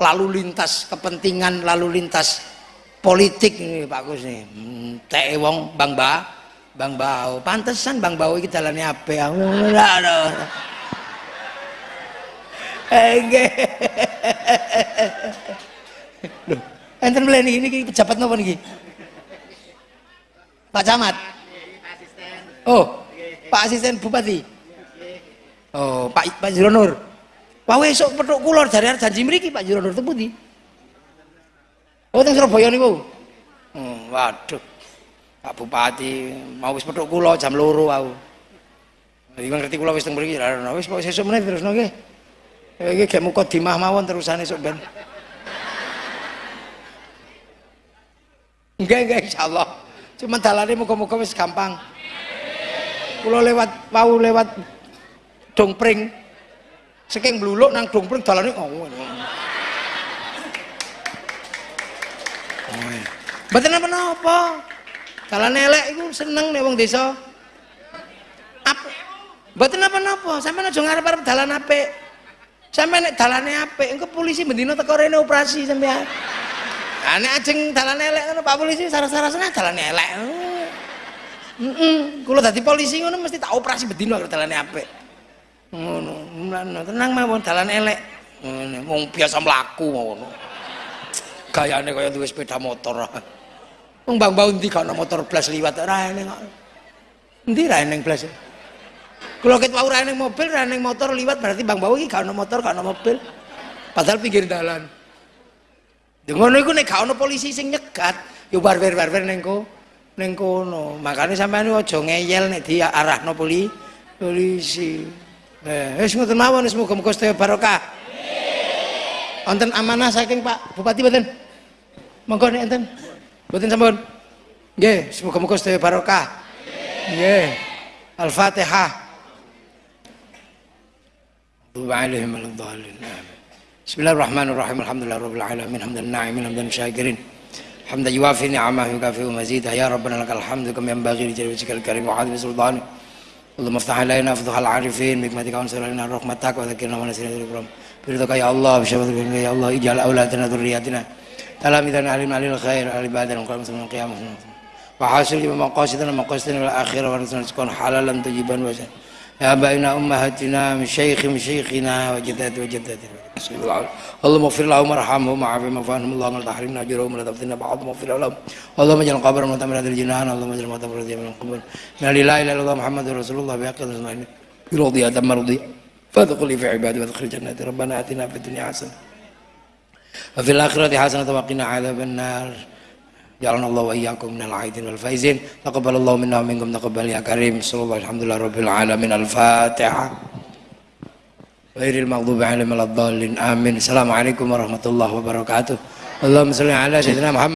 lalu lintas kepentingan lalu lintas politik ini Pak Gus nih. Teh wong Bang Ba, Bang Bau. Pantesan Bang Bau iki dalane apik. Aduh. Enten mleni ini iki pejabat napa niki? Pak Camat. Oh, Pak Asisten Bupati. Oh, Pak Pak Jironur. Wah esuk petuk kula arep janji mriki Pak Jironur teng pundi? Oh, teng Surabaya niku. Hmm, waduh. Pak Bupati mau wis petuk kula jam loro aku. Iki ngerti kula wis teng mriki. Wis pokoke sesuk meneh terusno nggih. Iki gek muka dimah mawon terusane sok ben. Enggak, enggak insyaallah. Cuma dalane muga-muga wis gampang. Kula lewat wau lewat dongpring. Saking bluluk nang dongpring dalane ngono. Mboten napa-napa. Dalane elek iku seneng nek wong desa. Mboten napa-napa, sampeyan aja ngarep-arep dalan apik. Sampeyan nek dalane apik, engko polisi bendino teko rene operasi sampeyan. Lah nek ajeng dalane elek ngono Pak polisi saras-sarasane dalane elek. Heeh, kula dadi polisi ngono mesti tak operasi bedino kalau dalane apik. Ngono, tenang mawon dalane elek. Ngono, wong biasa mlaku ngono. Gayane kaya duwe sepeda motor. Wong Bang Bau ndi gak motor blas liwat ora eneng kok. Endi ra eneng blas? Kula ket wau ra eneng mobil, ra eneng motor liwat berarti Bang Bau iki gak ono motor, gak ono mobil. Padahal pinggir dalan. Ya ngono iku nek gak ono polisi sing nyegat, ya barber-barber ning ko ning kono. Makane sampean aja ngeyel nek diarahno poli polisi. Eh, wis ngoten mawon wis muga-muga sedaya barokah. Wonten amanah saking Pak Bupati mboten? Monggo nek enten. Mboten sampun. Nggih, semoga-moga sedaya barokah. Nggih. Al-Fatihah. المغضوب عليهم ولا الضالين بسم الله الرحمن الرحيم. الحمد لله رب العالمين. حمد الناعمين حمد الشاكرين حمدا يوافي نعمه ويكافئ مزيده. يا ربنا لك الحمد كما ينبغي لجلال وجهك الكريم وعظيم سلطانك اللهم افتح علينا افضح العارفين. بحكمتك وانصر علينا رحمتك وذكرنا ونسينا ذكرهم برضاك يا الله بشفاعتك يا الله. اجعل أولادنا ذرياتنا. تلاميذنا علينا على الخير على عبادنا وقال مسلم القيامة وحاصل بمقاصدنا مقاصدنا الآخرة. ونسأل حلالا طيبا وجنة يا آبائنا أمهاتنا من شيخ من شيخنا وجدات وجداتنا اللهم اغفر لهم وارحمهم وعافهم واعف عنهم. اللهم لا تحرمنا اجرهم ولا تفتنا بعضهم. واغفر لهم. اللهم اجعل قبرهم متمر هذه الجنان. اللهم اجعل موتهم رضيا من القبور من لا إله إلا الله محمد رسول الله. بحق نسمعين برضي تم رضي. فادخل في عبادي وادخل جناتي ربنا آتنا في الدنيا حسنة وفي الآخرة حسنة وقنا عذاب النار. ja'alanallahu wa iyyakum minal aidin wal faizin. Taqabbalallahu minna wa minkum taqabbal ya karim. Sallallahu alhamdulillah rabbil alamin. Al fatihah Wairil maghdubi alaihim waladdallin. Amin. Assalamualaikum warahmatullahi wabarakatuh. Allahumma shalli ala sayyidina Muhammad.